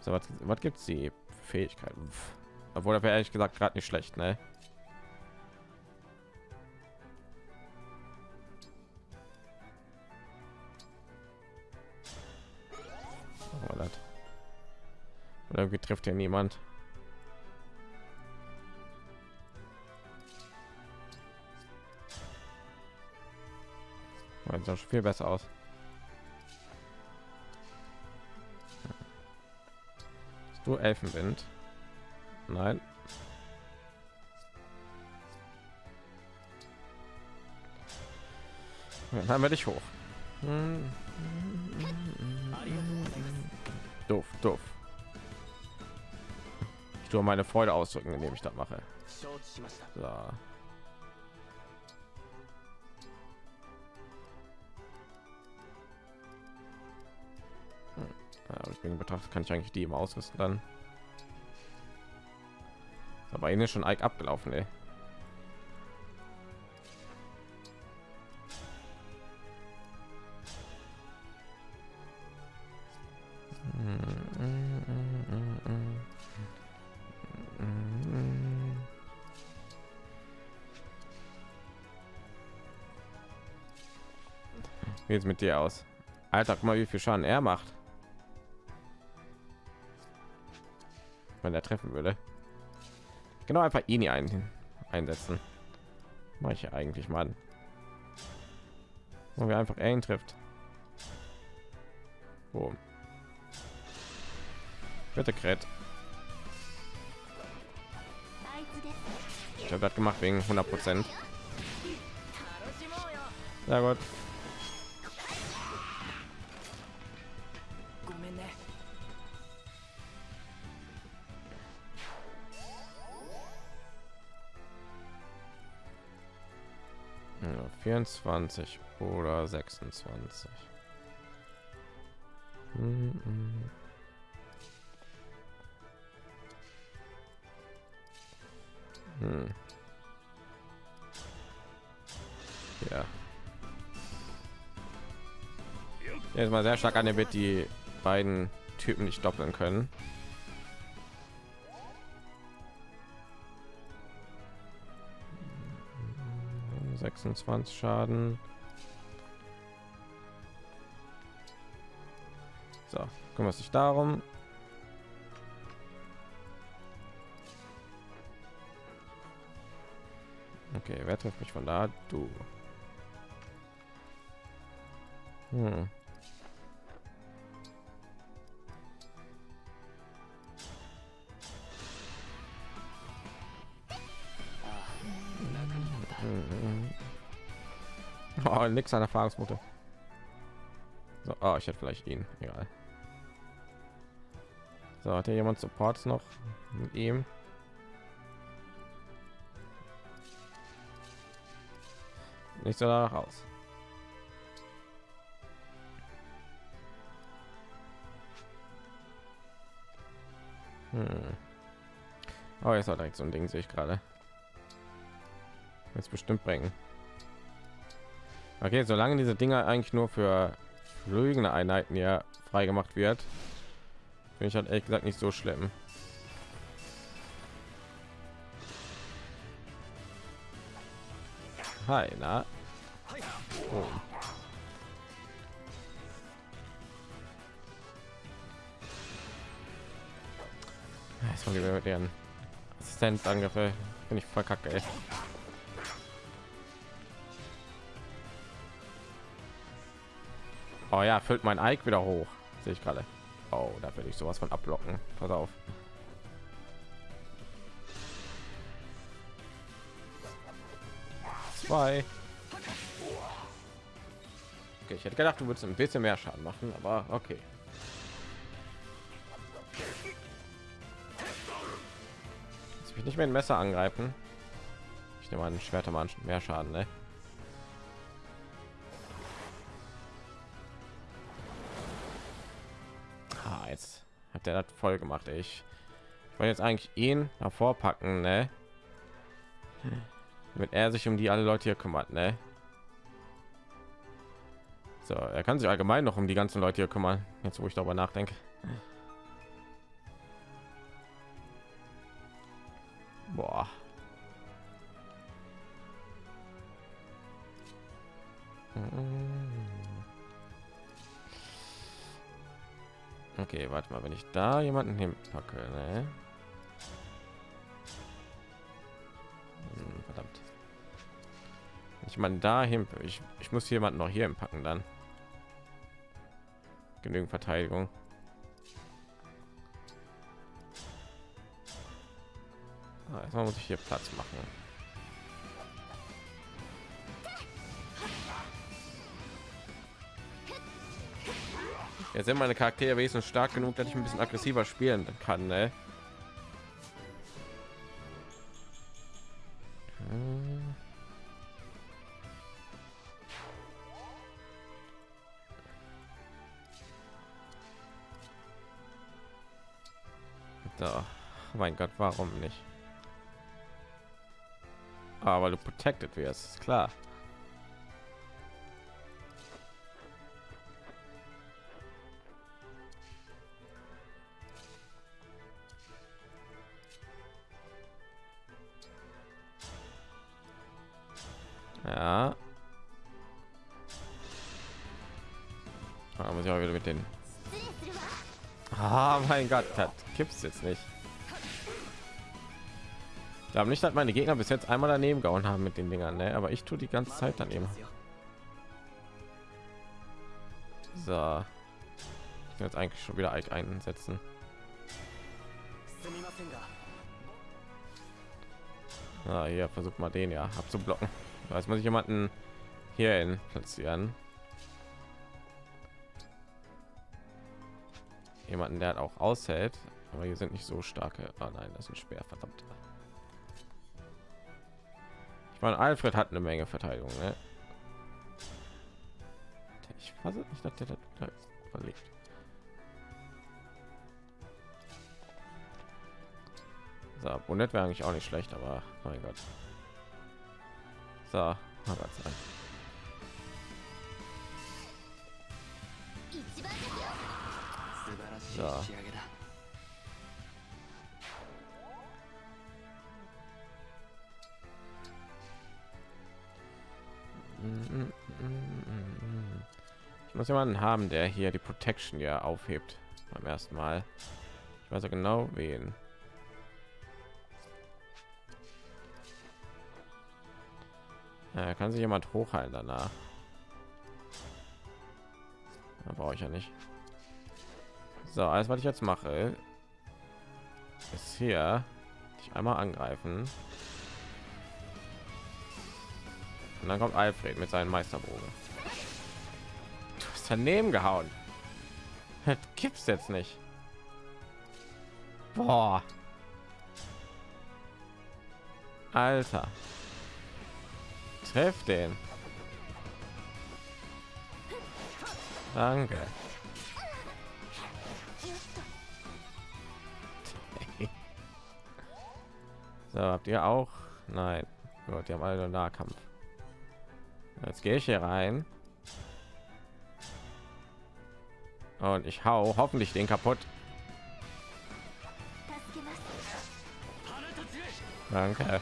So, was, was gibt's die Fähigkeiten? Obwohl er ehrlich gesagt gerade nicht schlecht, ne? Oh. Oder irgendwie trifft ja niemand. Das sah schon viel besser aus. Hast du Elfenwind? Nein. Dann haben wir dich hoch. Doof, doof. Ich tue meine Freude ausdrücken, indem ich das mache. So. Bin betrachtet, kann ich eigentlich die im ausrüsten dann. Aber ihnen schon Ike abgelaufen, ey. Wie jetzt mit dir aus? Alter, guck mal, wie viel Schaden er macht. Wenn er treffen würde. Genau einfach hier ein, einsetzen. Mache ich ja eigentlich mal. Wo wir einfach ihn trifft. Wo? Bitte Kret. Ich habe das gemacht wegen 100 Prozent. Sehr gut. 24 oder 26. Hm, hm. Hm. Ja. Jetzt mal sehr stark an, damit die beiden Typen nicht doppeln können. 26 Schaden. So, kümmert sich darum. Okay, wer trifft mich von da? Du. Hm. Oh, nix an Erfahrungsmutter. So, oh, ich hätte vielleicht ihn. Egal. So, hat hier jemand Supports noch mit ihm? Nicht so danach aus. Hm. Oh, jetzt hat direkt so ein Ding, sehe ich gerade. Jetzt bestimmt bringen. Okay, solange diese Dinger eigentlich nur für fliegende Einheiten ja frei gemacht wird, finde ich halt ehrlich gesagt nicht so schlimm. Hi, na? Oh. Jetzt wir mit ihren Assistentangriffe. Bin ich verkacke. Ey. Oh ja, füllt mein Ike wieder hoch. Sehe ich gerade. Oh, da will ich sowas von ablocken. Pass auf. Zwei. Okay, ich hätte gedacht, du würdest ein bisschen mehr Schaden machen, aber okay. Jetzt will ich nicht mehr ein Messer angreifen. Ich nehme einen Schwerter mal mehr Schaden, ne? Hat der das voll gemacht. Ich wollte jetzt eigentlich ihn davor packen, ne? Damit er sich um die alle Leute hier kümmert, ne? So, er kann sich allgemein noch um die ganzen Leute hier kümmern. Jetzt, wo ich darüber nachdenke. Boah. Okay, warte mal, wenn ich da jemanden hinpacke, ne? Hm, verdammt. Ich meine, dahin, ich, ich muss jemanden noch hier packen dann. Genügend Verteidigung. Ah, erstmal muss ich hier Platz machen. Jetzt sind meine Charaktere wesentlich stark genug, dass ich ein bisschen aggressiver spielen kann. Ne? Da. Oh mein Gott, warum nicht? Aber du protected wirst, klar. Da muss ich auch wieder mit den. Ah, mein Gott, das gibt's jetzt nicht. Ich glaube nicht, dass meine Gegner bis jetzt einmal daneben gehauen haben mit den Dingern, ne? aber ich tue die ganze Zeit daneben. So. Ich kann jetzt eigentlich schon wieder Ike einsetzen. Ah, hier versucht mal den ja abzublocken. Jetzt muss ich jemanden hier hin platzieren. Jemanden, der auch aushält, aber hier sind nicht so starke. Oh nein, das ist schwer, verdammt. Ich meine, Alfred hat eine Menge Verteidigung. Ne? Ich weiß nicht, dass der da verlegt. So, Bonnet wäre eigentlich auch nicht schlecht, aber mein Gott. So. So. Ich muss jemanden haben, der hier die Protection ja aufhebt beim ersten Mal. Ich weiß ja genau wen. Ja, kann sich jemand hochheilen danach. Da brauche ich ja nicht. So, alles was ich jetzt mache, ist hier dich einmal angreifen. Und dann kommt Alfred mit seinem Meisterbogen. Du hast daneben gehauen. Das gibt's jetzt nicht. Boah. Alter. Treff den. Danke. So, habt ihr auch? Nein. Gut, die haben alle Nahkampf. Jetzt gehe ich hier rein. Und ich hau hoffentlich den kaputt. Danke.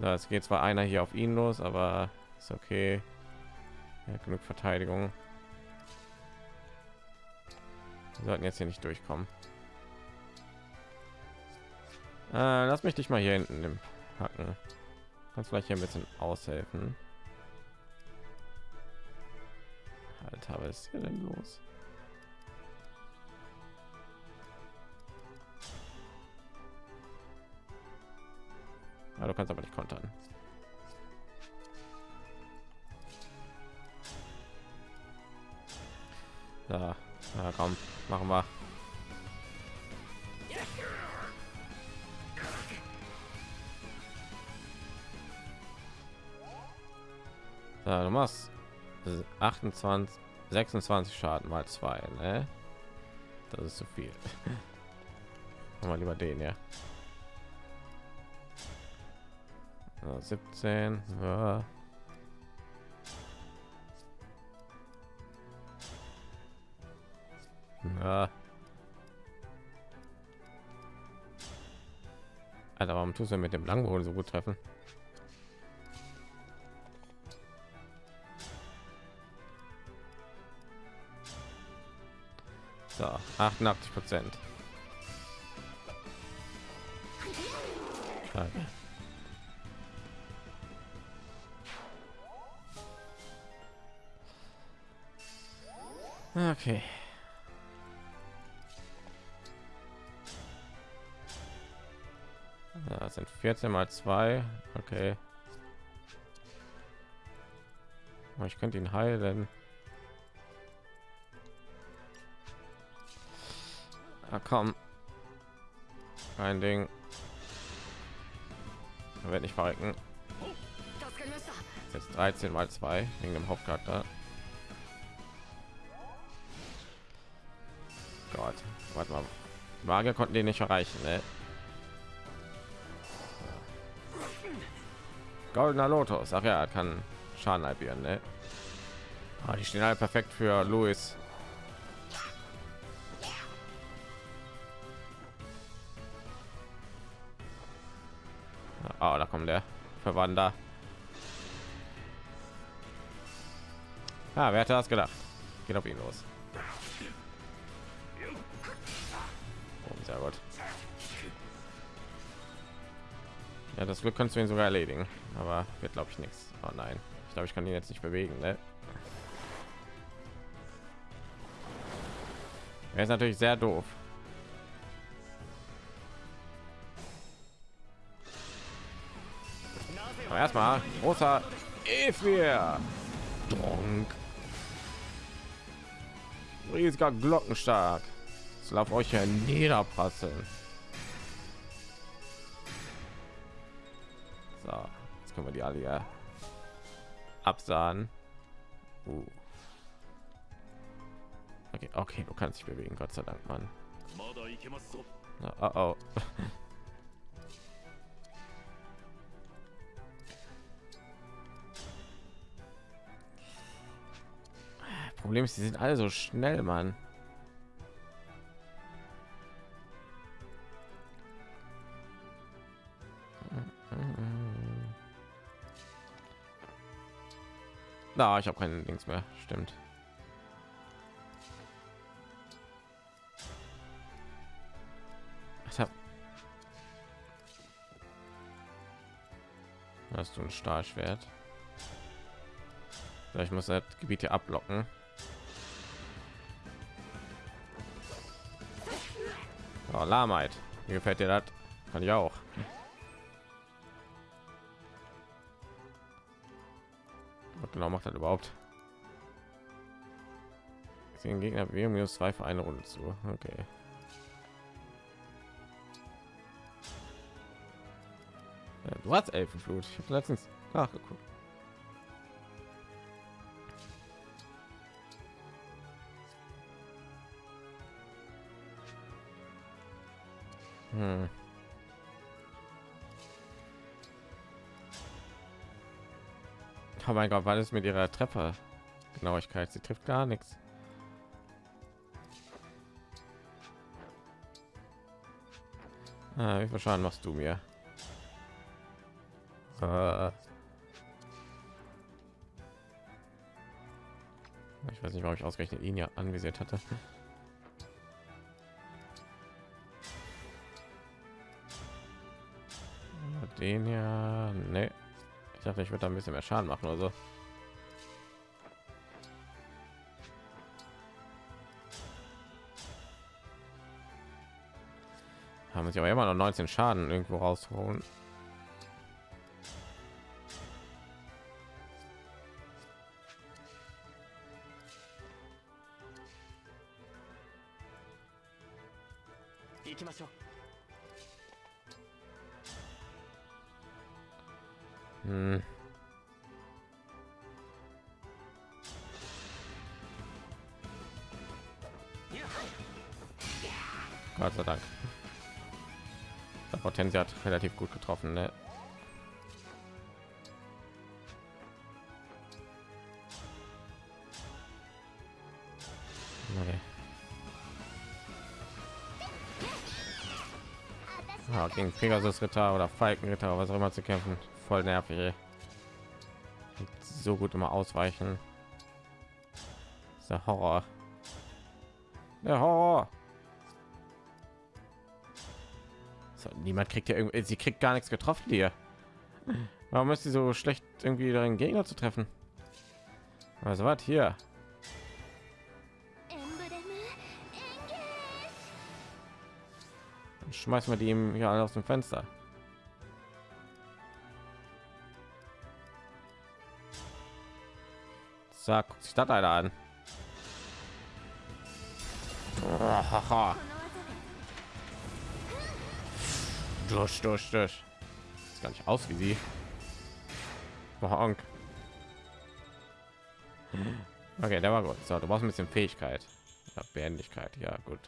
So, es geht zwar einer hier auf ihn los, aber ist okay. Ja, genug Verteidigung. Wir sollten jetzt hier nicht durchkommen. Äh, lass mich dich mal hier hinten Hacken. Kannst vielleicht hier ein bisschen aushelfen. Alter, was ist hier denn los? Ja, du kannst aber nicht kontern. Ja, ja komm, machen wir. So, du machst 28, 26 Schaden mal zwei, ne? Das ist zu viel. Machen lieber den, ja. 17. Ja. Ja. Alter, warum tust du mit dem Langbogen so gut treffen? So, 88 Prozent. Okay. Ja, das sind 14 mal 2. Okay. Aber ich könnte ihn heilen. Ah, komm. Ein Ding. Er wird nicht verrecken. Jetzt 13 mal 2 wegen dem Hauptcharakter. Gott, warte mal. Magier konnten den nicht erreichen, ne? Goldener Lotus. Ach ja, kann Schaden halbieren, ne? Ah, die stehen halt perfekt für Louis. Oh, da kommt der Verwander. Ah, wer hätte das gedacht? Geht auf ihn los. Ja, das Glück kannst du ihn sogar erledigen, aber wird glaube ich nichts. Oh nein, ich glaube, ich kann ihn jetzt nicht bewegen. Ne? Er ist natürlich sehr doof. Aber erstmal großer Ephir. Riesiger Glockenstark. Es lauf euch ja niederprasseln. Die alle ja absahen. Uh. Okay, okay, du kannst dich bewegen, Gott sei Dank, Mann. Oh, oh. Problem ist, die sind alle so schnell, Mann. Na, ich habe keinen Links mehr. Stimmt. Ich hab... Hast du ein Stahlschwert? Ich muss das Gebiet hier ablocken. Oh, Lahmheit. Wie gefällt dir das? Kann ich auch. Macht das überhaupt? Den Gegner wir minus zwei für eine Runde zu. Okay. Du hast Elfenflut. Ich habe letztens nachgeguckt. Hm. Oh mein Gott, was ist mit ihrer Treffer? Genauigkeit, sie trifft gar nichts. Ah, wie viel Schaden machst du mir? Äh. Ich weiß nicht, warum ich ausgerechnet ihn ja anvisiert hatte. Den ja, ne. Ich dachte, ich würde da ein bisschen mehr Schaden machen oder so. Haben sich aber immer noch 19 Schaden irgendwo rausholen. Gegen Pegasus Ritter oder Falkenritter, was auch immer zu kämpfen, voll nervig. So gut immer ausweichen. Der Horror. Der Horror. So, niemand kriegt ja irgendwie, sie kriegt gar nichts getroffen hier. Warum ist sie so schlecht irgendwie darin Gegner zu treffen? Also was hier? schmeißen wir die ihm hier alle aus dem Fenster. Sag, guckt sich das einer an. Durch, durch, durch. Ist gar nicht aus wie sie. Okay, der war gut. So, du brauchst ein bisschen Fähigkeit. Ja, Behendigkeit, ja gut.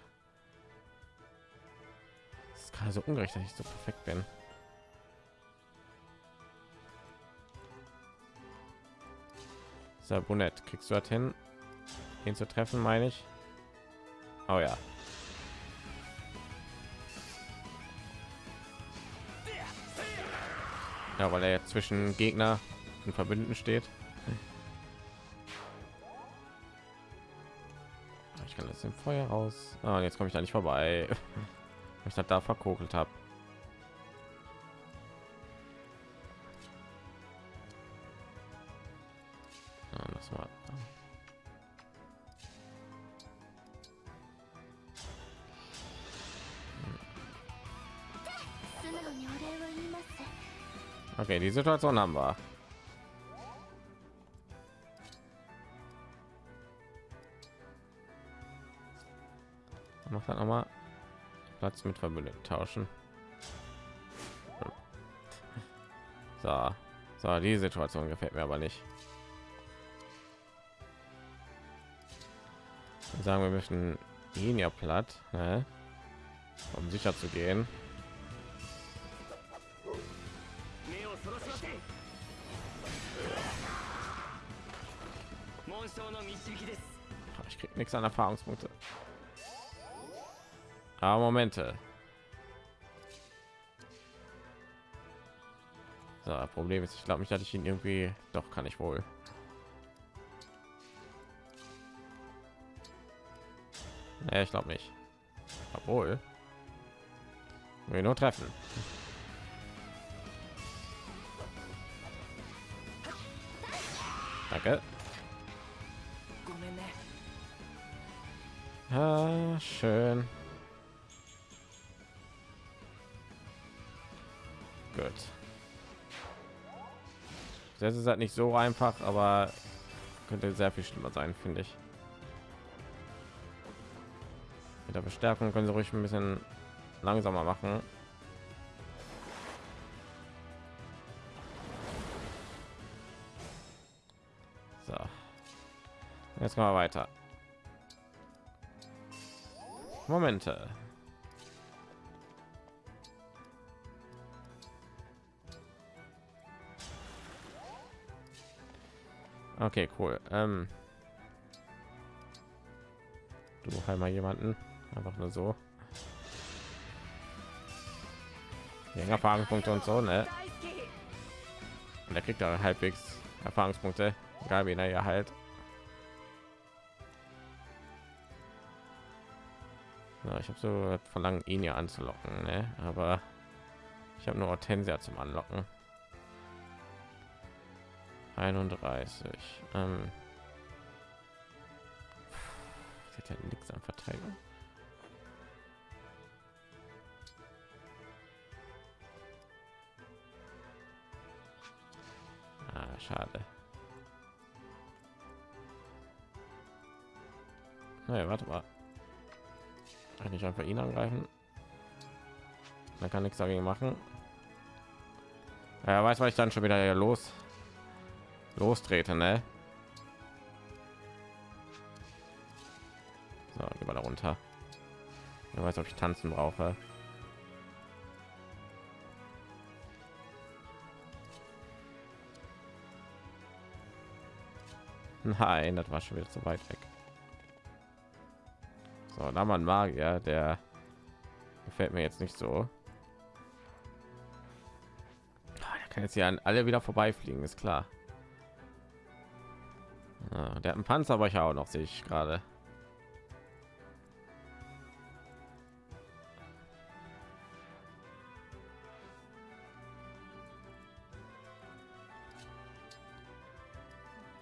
Ist gerade so ungerecht, dass ich so perfekt bin. So, Bonett, kriegst du das hin, ihn zu treffen, meine ich? Oh ja. Ja, weil er jetzt zwischen Gegner und Verbündeten steht. Ich kann das im Feuer raus. Ah, jetzt komme ich da nicht vorbei. ich das da verkokelt habe hm. okay die situation haben wir. jetzt mit Verbündeten tauschen. Hm. So. so, die Situation gefällt mir aber nicht. Wir sagen wir müssen ihn ja platt, ne? um sicher zu gehen. Ich krieg nichts an Erfahrungspunkte. Aber Momente. So, Problem ist, ich glaube, mich hatte ich ihn irgendwie. Doch, kann ich wohl. Ja, ich glaube nicht. Obwohl. Wir nur treffen. Danke. Ah, schön. Das ist halt nicht so einfach, aber könnte sehr viel schlimmer sein, finde ich. Mit der Verstärkung können sie ruhig ein bisschen langsamer machen. So. Jetzt wir weiter. Momente. Okay, cool. Ähm, du heim mal jemanden. Einfach nur so. Länger Erfahrungspunkte und so, ne? Und er kriegt da halbwegs Erfahrungspunkte. Gabi, naja, halt. Ja, ich habe so verlangen, ihn ja anzulocken, ne? aber ich habe nur Hortensia zum Anlocken. 31. Ähm, sie hat ja nichts an Verteidigung. Ah, schade. Naja, warte mal. Kann ich einfach ihn angreifen? Man kann nichts dagegen machen. Ja, weiß, weil ich dann schon wieder hier los lostrete, ne? So, gehen wir da runter. Ich weiß, ob ich tanzen brauche. Nein, das war schon wieder zu weit weg. So, da man Magier, der gefällt mir jetzt nicht so. Ah, kann jetzt hier an alle wieder vorbeifliegen, ist klar. Ah, der hat einen Panzer, aber ich auch noch, sehe ich gerade.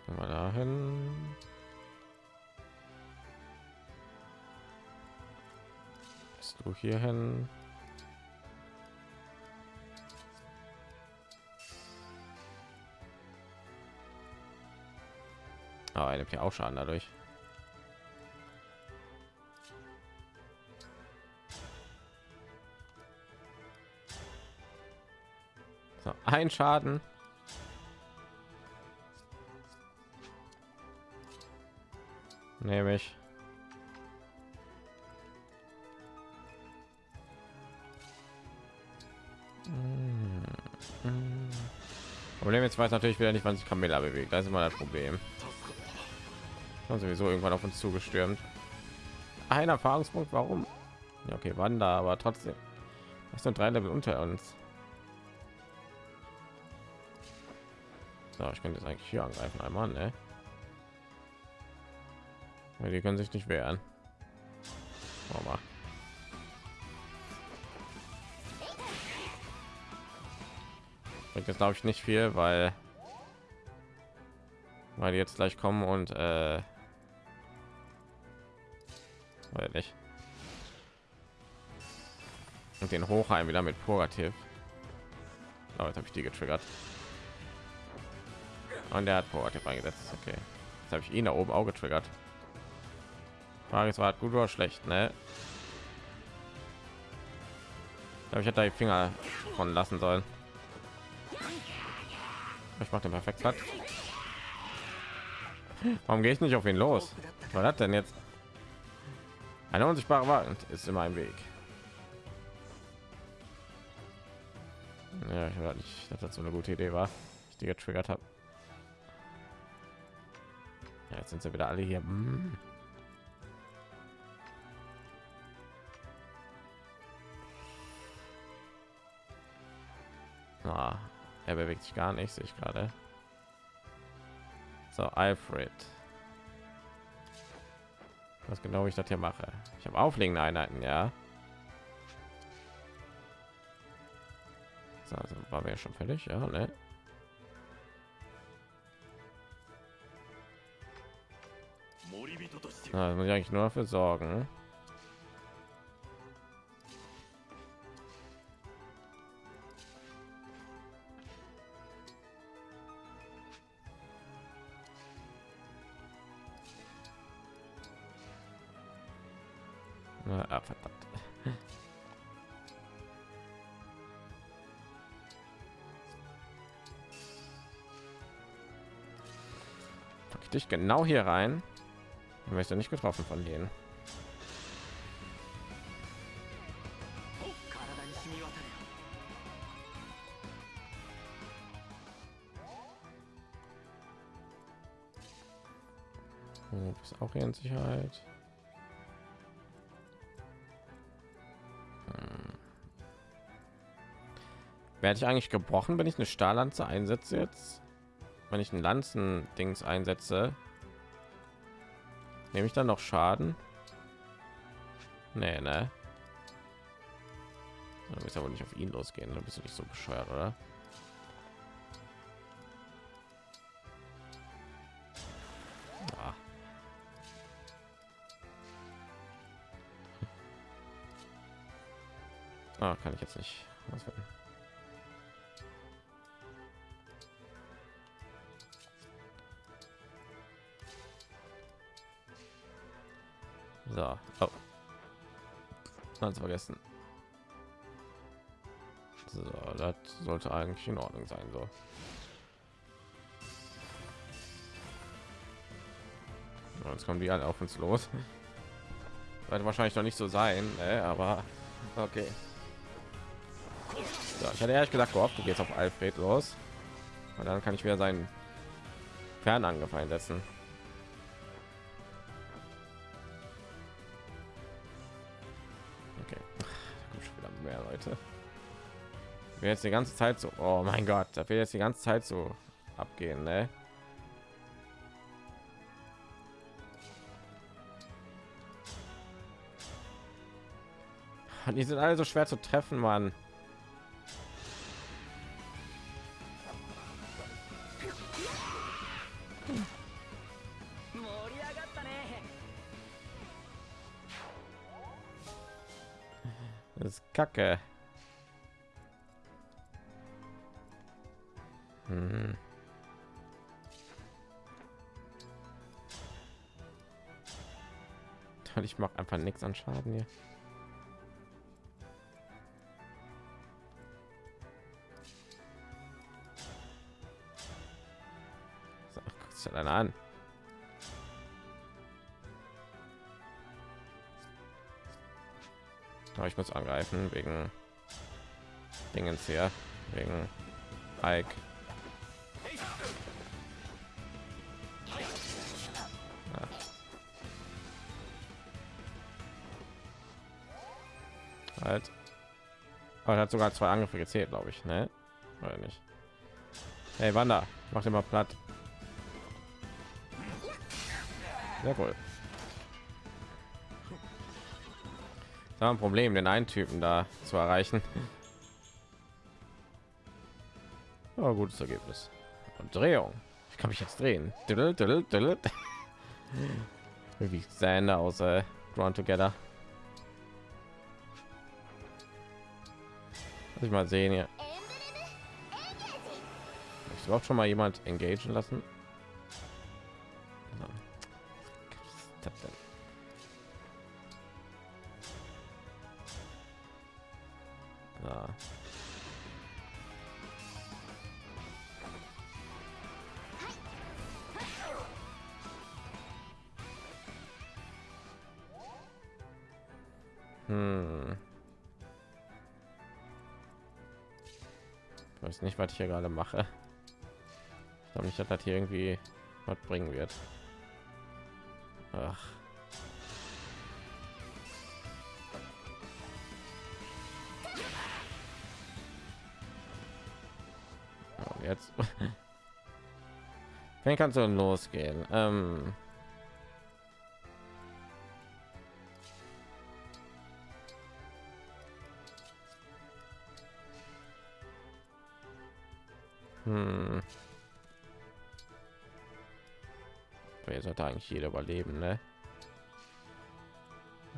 Wir dahin. Bist du hier ja auch Schaden dadurch. So, ein Schaden. Nehme ich. Problem jetzt weiß natürlich wieder nicht, wann sich Camilla bewegt. Das ist immer das Problem. Haben sowieso irgendwann auf uns zugestürmt. Ein Erfahrungspunkt, warum? Ja, okay, Wander, aber trotzdem. Das sind drei Level unter uns. So, ich könnte jetzt eigentlich hier angreifen einmal, ne? Ja, die können sich nicht wehren. Mal. Bringt jetzt glaube ich nicht viel, weil weil die jetzt gleich kommen und äh, weil nicht und den Hochheim wieder mit Purgativ. Aber jetzt habe ich die getriggert. Und der hat Purgativ eingesetzt. Okay. Jetzt habe ich ihn da oben auch getriggert. Frage ist, war gut oder schlecht, ne? Ich ich hätte da die Finger von lassen sollen. Ich mache den perfekt platt. Warum gehe ich nicht auf ihn los? Was das denn jetzt? Eine unsichtbare Wand ist immer im Weg. Ja, ich war nicht, dass das so eine gute Idee war. Ich die getriggert habe. Ja, jetzt sind sie wieder alle hier. Hm. Ah, er bewegt sich gar nicht, sehe ich gerade. So, Alfred. Was genau ich das hier mache. Ich habe auflegende Einheiten, ja. So, also war mir schon fertig, ja, ne? Ja, muss ich eigentlich nur dafür sorgen. dich genau hier rein. Dann wirst du nicht getroffen von denen. ist auch hier in Sicherheit. Hm. Werde ich eigentlich gebrochen, wenn ich eine Stahllanze einsetze jetzt? Wenn ich ein Lanzen-Dings einsetze, nehme ich dann noch Schaden? Nee, ne? Du bist aber nicht auf ihn losgehen, dann bist du nicht so bescheuert, oder? Ah. Ah, kann ich jetzt nicht auswählen. So, oh. Ganz vergessen. So, das sollte eigentlich in Ordnung sein. So. Ja, Jetzt kommen die alle auf uns los. Wird wahrscheinlich noch nicht so sein, ne? aber okay. So, ich hatte ehrlich gesagt gehofft, du gehst auf Alfred los. Und dann kann ich wieder seinen Fernangriff einsetzen. wir jetzt die ganze Zeit so, oh mein Gott, da wird jetzt die ganze Zeit so abgehen, ne? Die sind alle so schwer zu treffen, Mann. Kacke. Nichts an Schaden hier. So, dir dann an. Aber ich muss angreifen wegen Dingens hier, wegen Ike. Er hat sogar zwei Angriffe gezählt, glaube ich, ne? Oder nicht? Hey, Wanda, mach den mal platt. Sehr wohl. Da ein Problem, den einen Typen da zu erreichen. Oh, gutes Ergebnis. Und Drehung. Ich kann mich jetzt drehen. Wie Sander aus äh, Drawn Together. Lass ich mal sehen hier. Ich überhaupt schon mal jemand engagieren lassen. So. Weiß nicht, was ich hier gerade mache. Ich glaube nicht, dass das hier irgendwie was bringen wird. Ach. Jetzt. Wen kannst du losgehen? Ähm eigentlich jeder überleben, ne?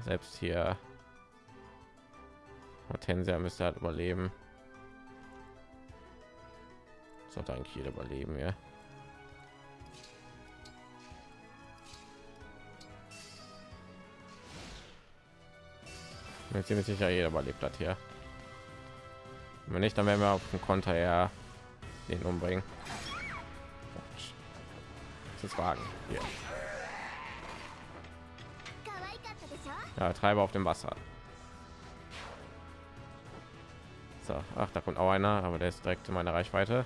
Selbst hier Hortensia müsste halt überleben. Sollte eigentlich jeder überleben, ja. Mir ziemlich sicher jeder überlebt hat hier. Wenn nicht, dann werden wir auf dem Konter ja den umbringen. Das Wagen hier. Ja, Treiber auf dem Wasser. So, ach, da kommt auch einer, aber der ist direkt in meiner Reichweite.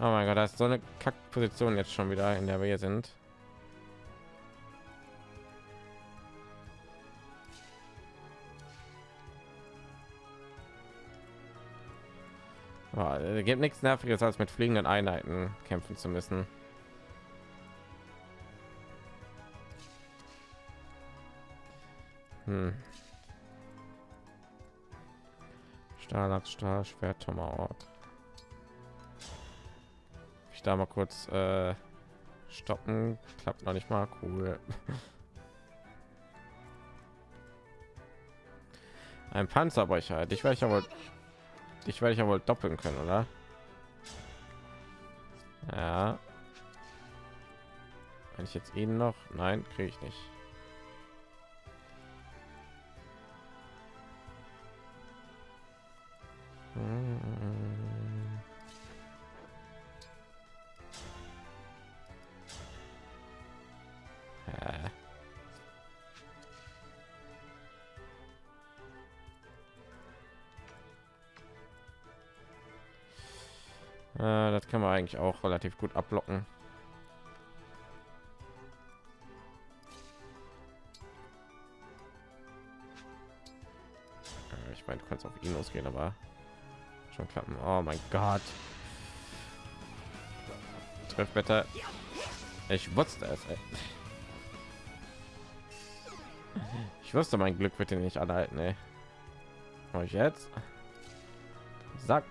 Oh mein Gott, das ist so eine Kackposition jetzt schon wieder, in der wir hier sind. Oh, es gibt nichts nerviges als mit fliegenden Einheiten kämpfen zu müssen. Hm. Stahlachs, Stahl, Schwert, Tomahawk. Ich da mal kurz äh, stoppen. Klappt noch nicht mal. Cool. Ein Panzerbrecher. Dich werde ich ja wohl, dich werde ich ja wohl doppeln können, oder? Ja. Wenn ich jetzt ihn noch, nein, kriege ich nicht. Kann man eigentlich auch relativ gut abblocken. Äh, Ich meine, du kannst auf ihn losgehen, aber schon klappen. Oh mein Gott. Treff bitte. Ich wusste es. Ey. Ich wusste, mein Glück wird ihn nicht anhalten. Ey. Ich jetzt? Sack.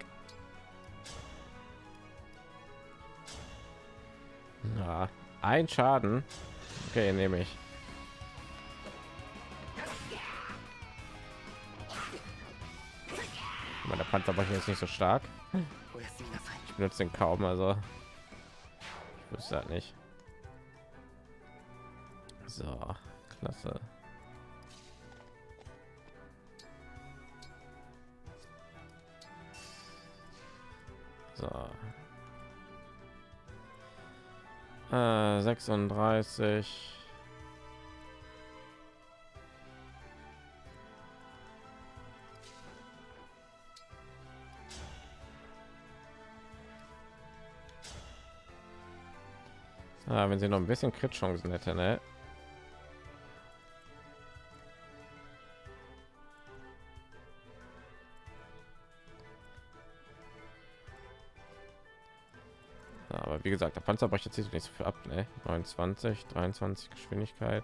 Ein Schaden. Okay, nehme ich. Meine Panzerbrechung ist nicht so stark. Ich benutze den kaum, also ich wüsste halt nicht. 36. Ah, wenn sie noch ein bisschen Crit-Chancen hätte, ne? Panzerbrecher zieht nicht so viel ab, ne? 29, 23 Geschwindigkeit.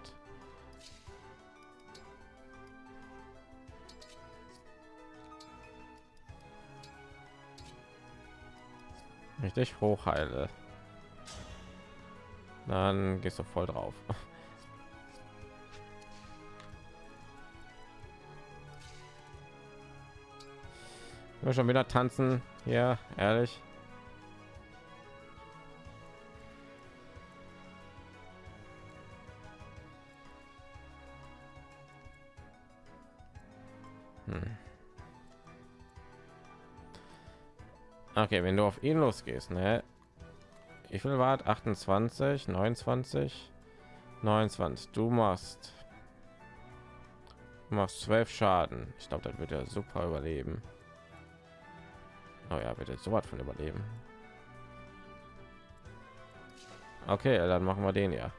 Richtig hochheile. Dann gehst du voll drauf. Wir schon wieder tanzen. Ja, ehrlich. Okay, wenn du auf ihn losgehst, ne? Wie viel war 28, 29, 29. Du machst, du machst 12 Schaden. Ich glaube, das wird er super überleben. Oh ja, wird er so was von überleben. Okay, dann machen wir den ja.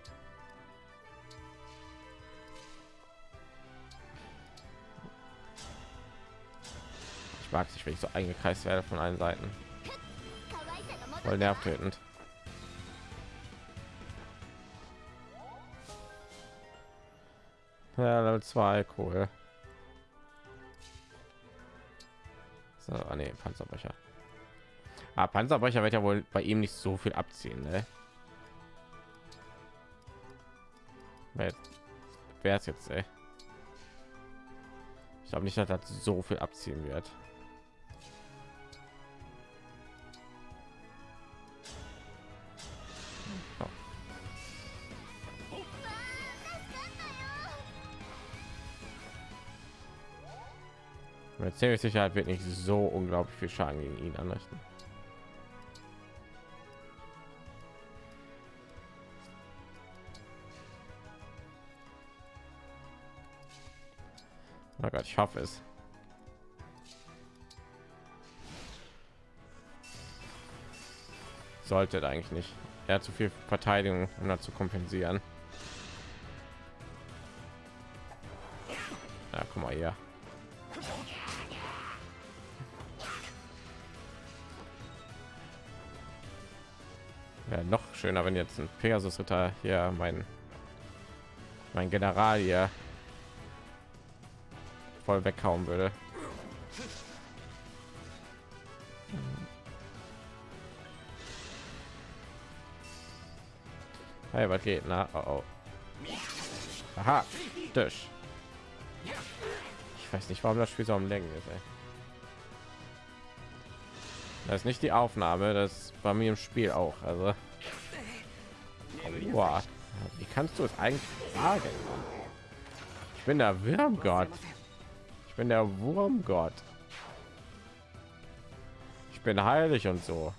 Ich mag sich, wenn ich so eingekreist werde von allen Seiten. Voll nervtötend. Ja, Level 2, cool. So, ah, nee, Panzerbrecher. Ah, Panzerbrecher wird ja wohl bei ihm nicht so viel abziehen, ne? Wer ist jetzt, ey? Ich glaube nicht, dass das so viel abziehen wird. Ziemlich Sicherheit wird nicht so unglaublich viel Schaden gegen ihn anrichten. Oh Gott, ich hoffe es. Sollte eigentlich nicht. Er hat zu viel Verteidigung, um dazu kompensieren. Ja, guck mal hier. Schöner, wenn jetzt ein Pegasus Ritter hier mein mein General hier voll weghauen würde. Hey, was geht? Na, oh, oh. Aha, durch. Ich weiß nicht, warum das Spiel so am Längen ist. Ey. Das ist nicht die Aufnahme, das war mir im Spiel auch. Also, Boah. wie kannst du es eigentlich sagen? Ich bin der Wurmgott. Ich bin der Wurmgott. Ich bin heilig und so.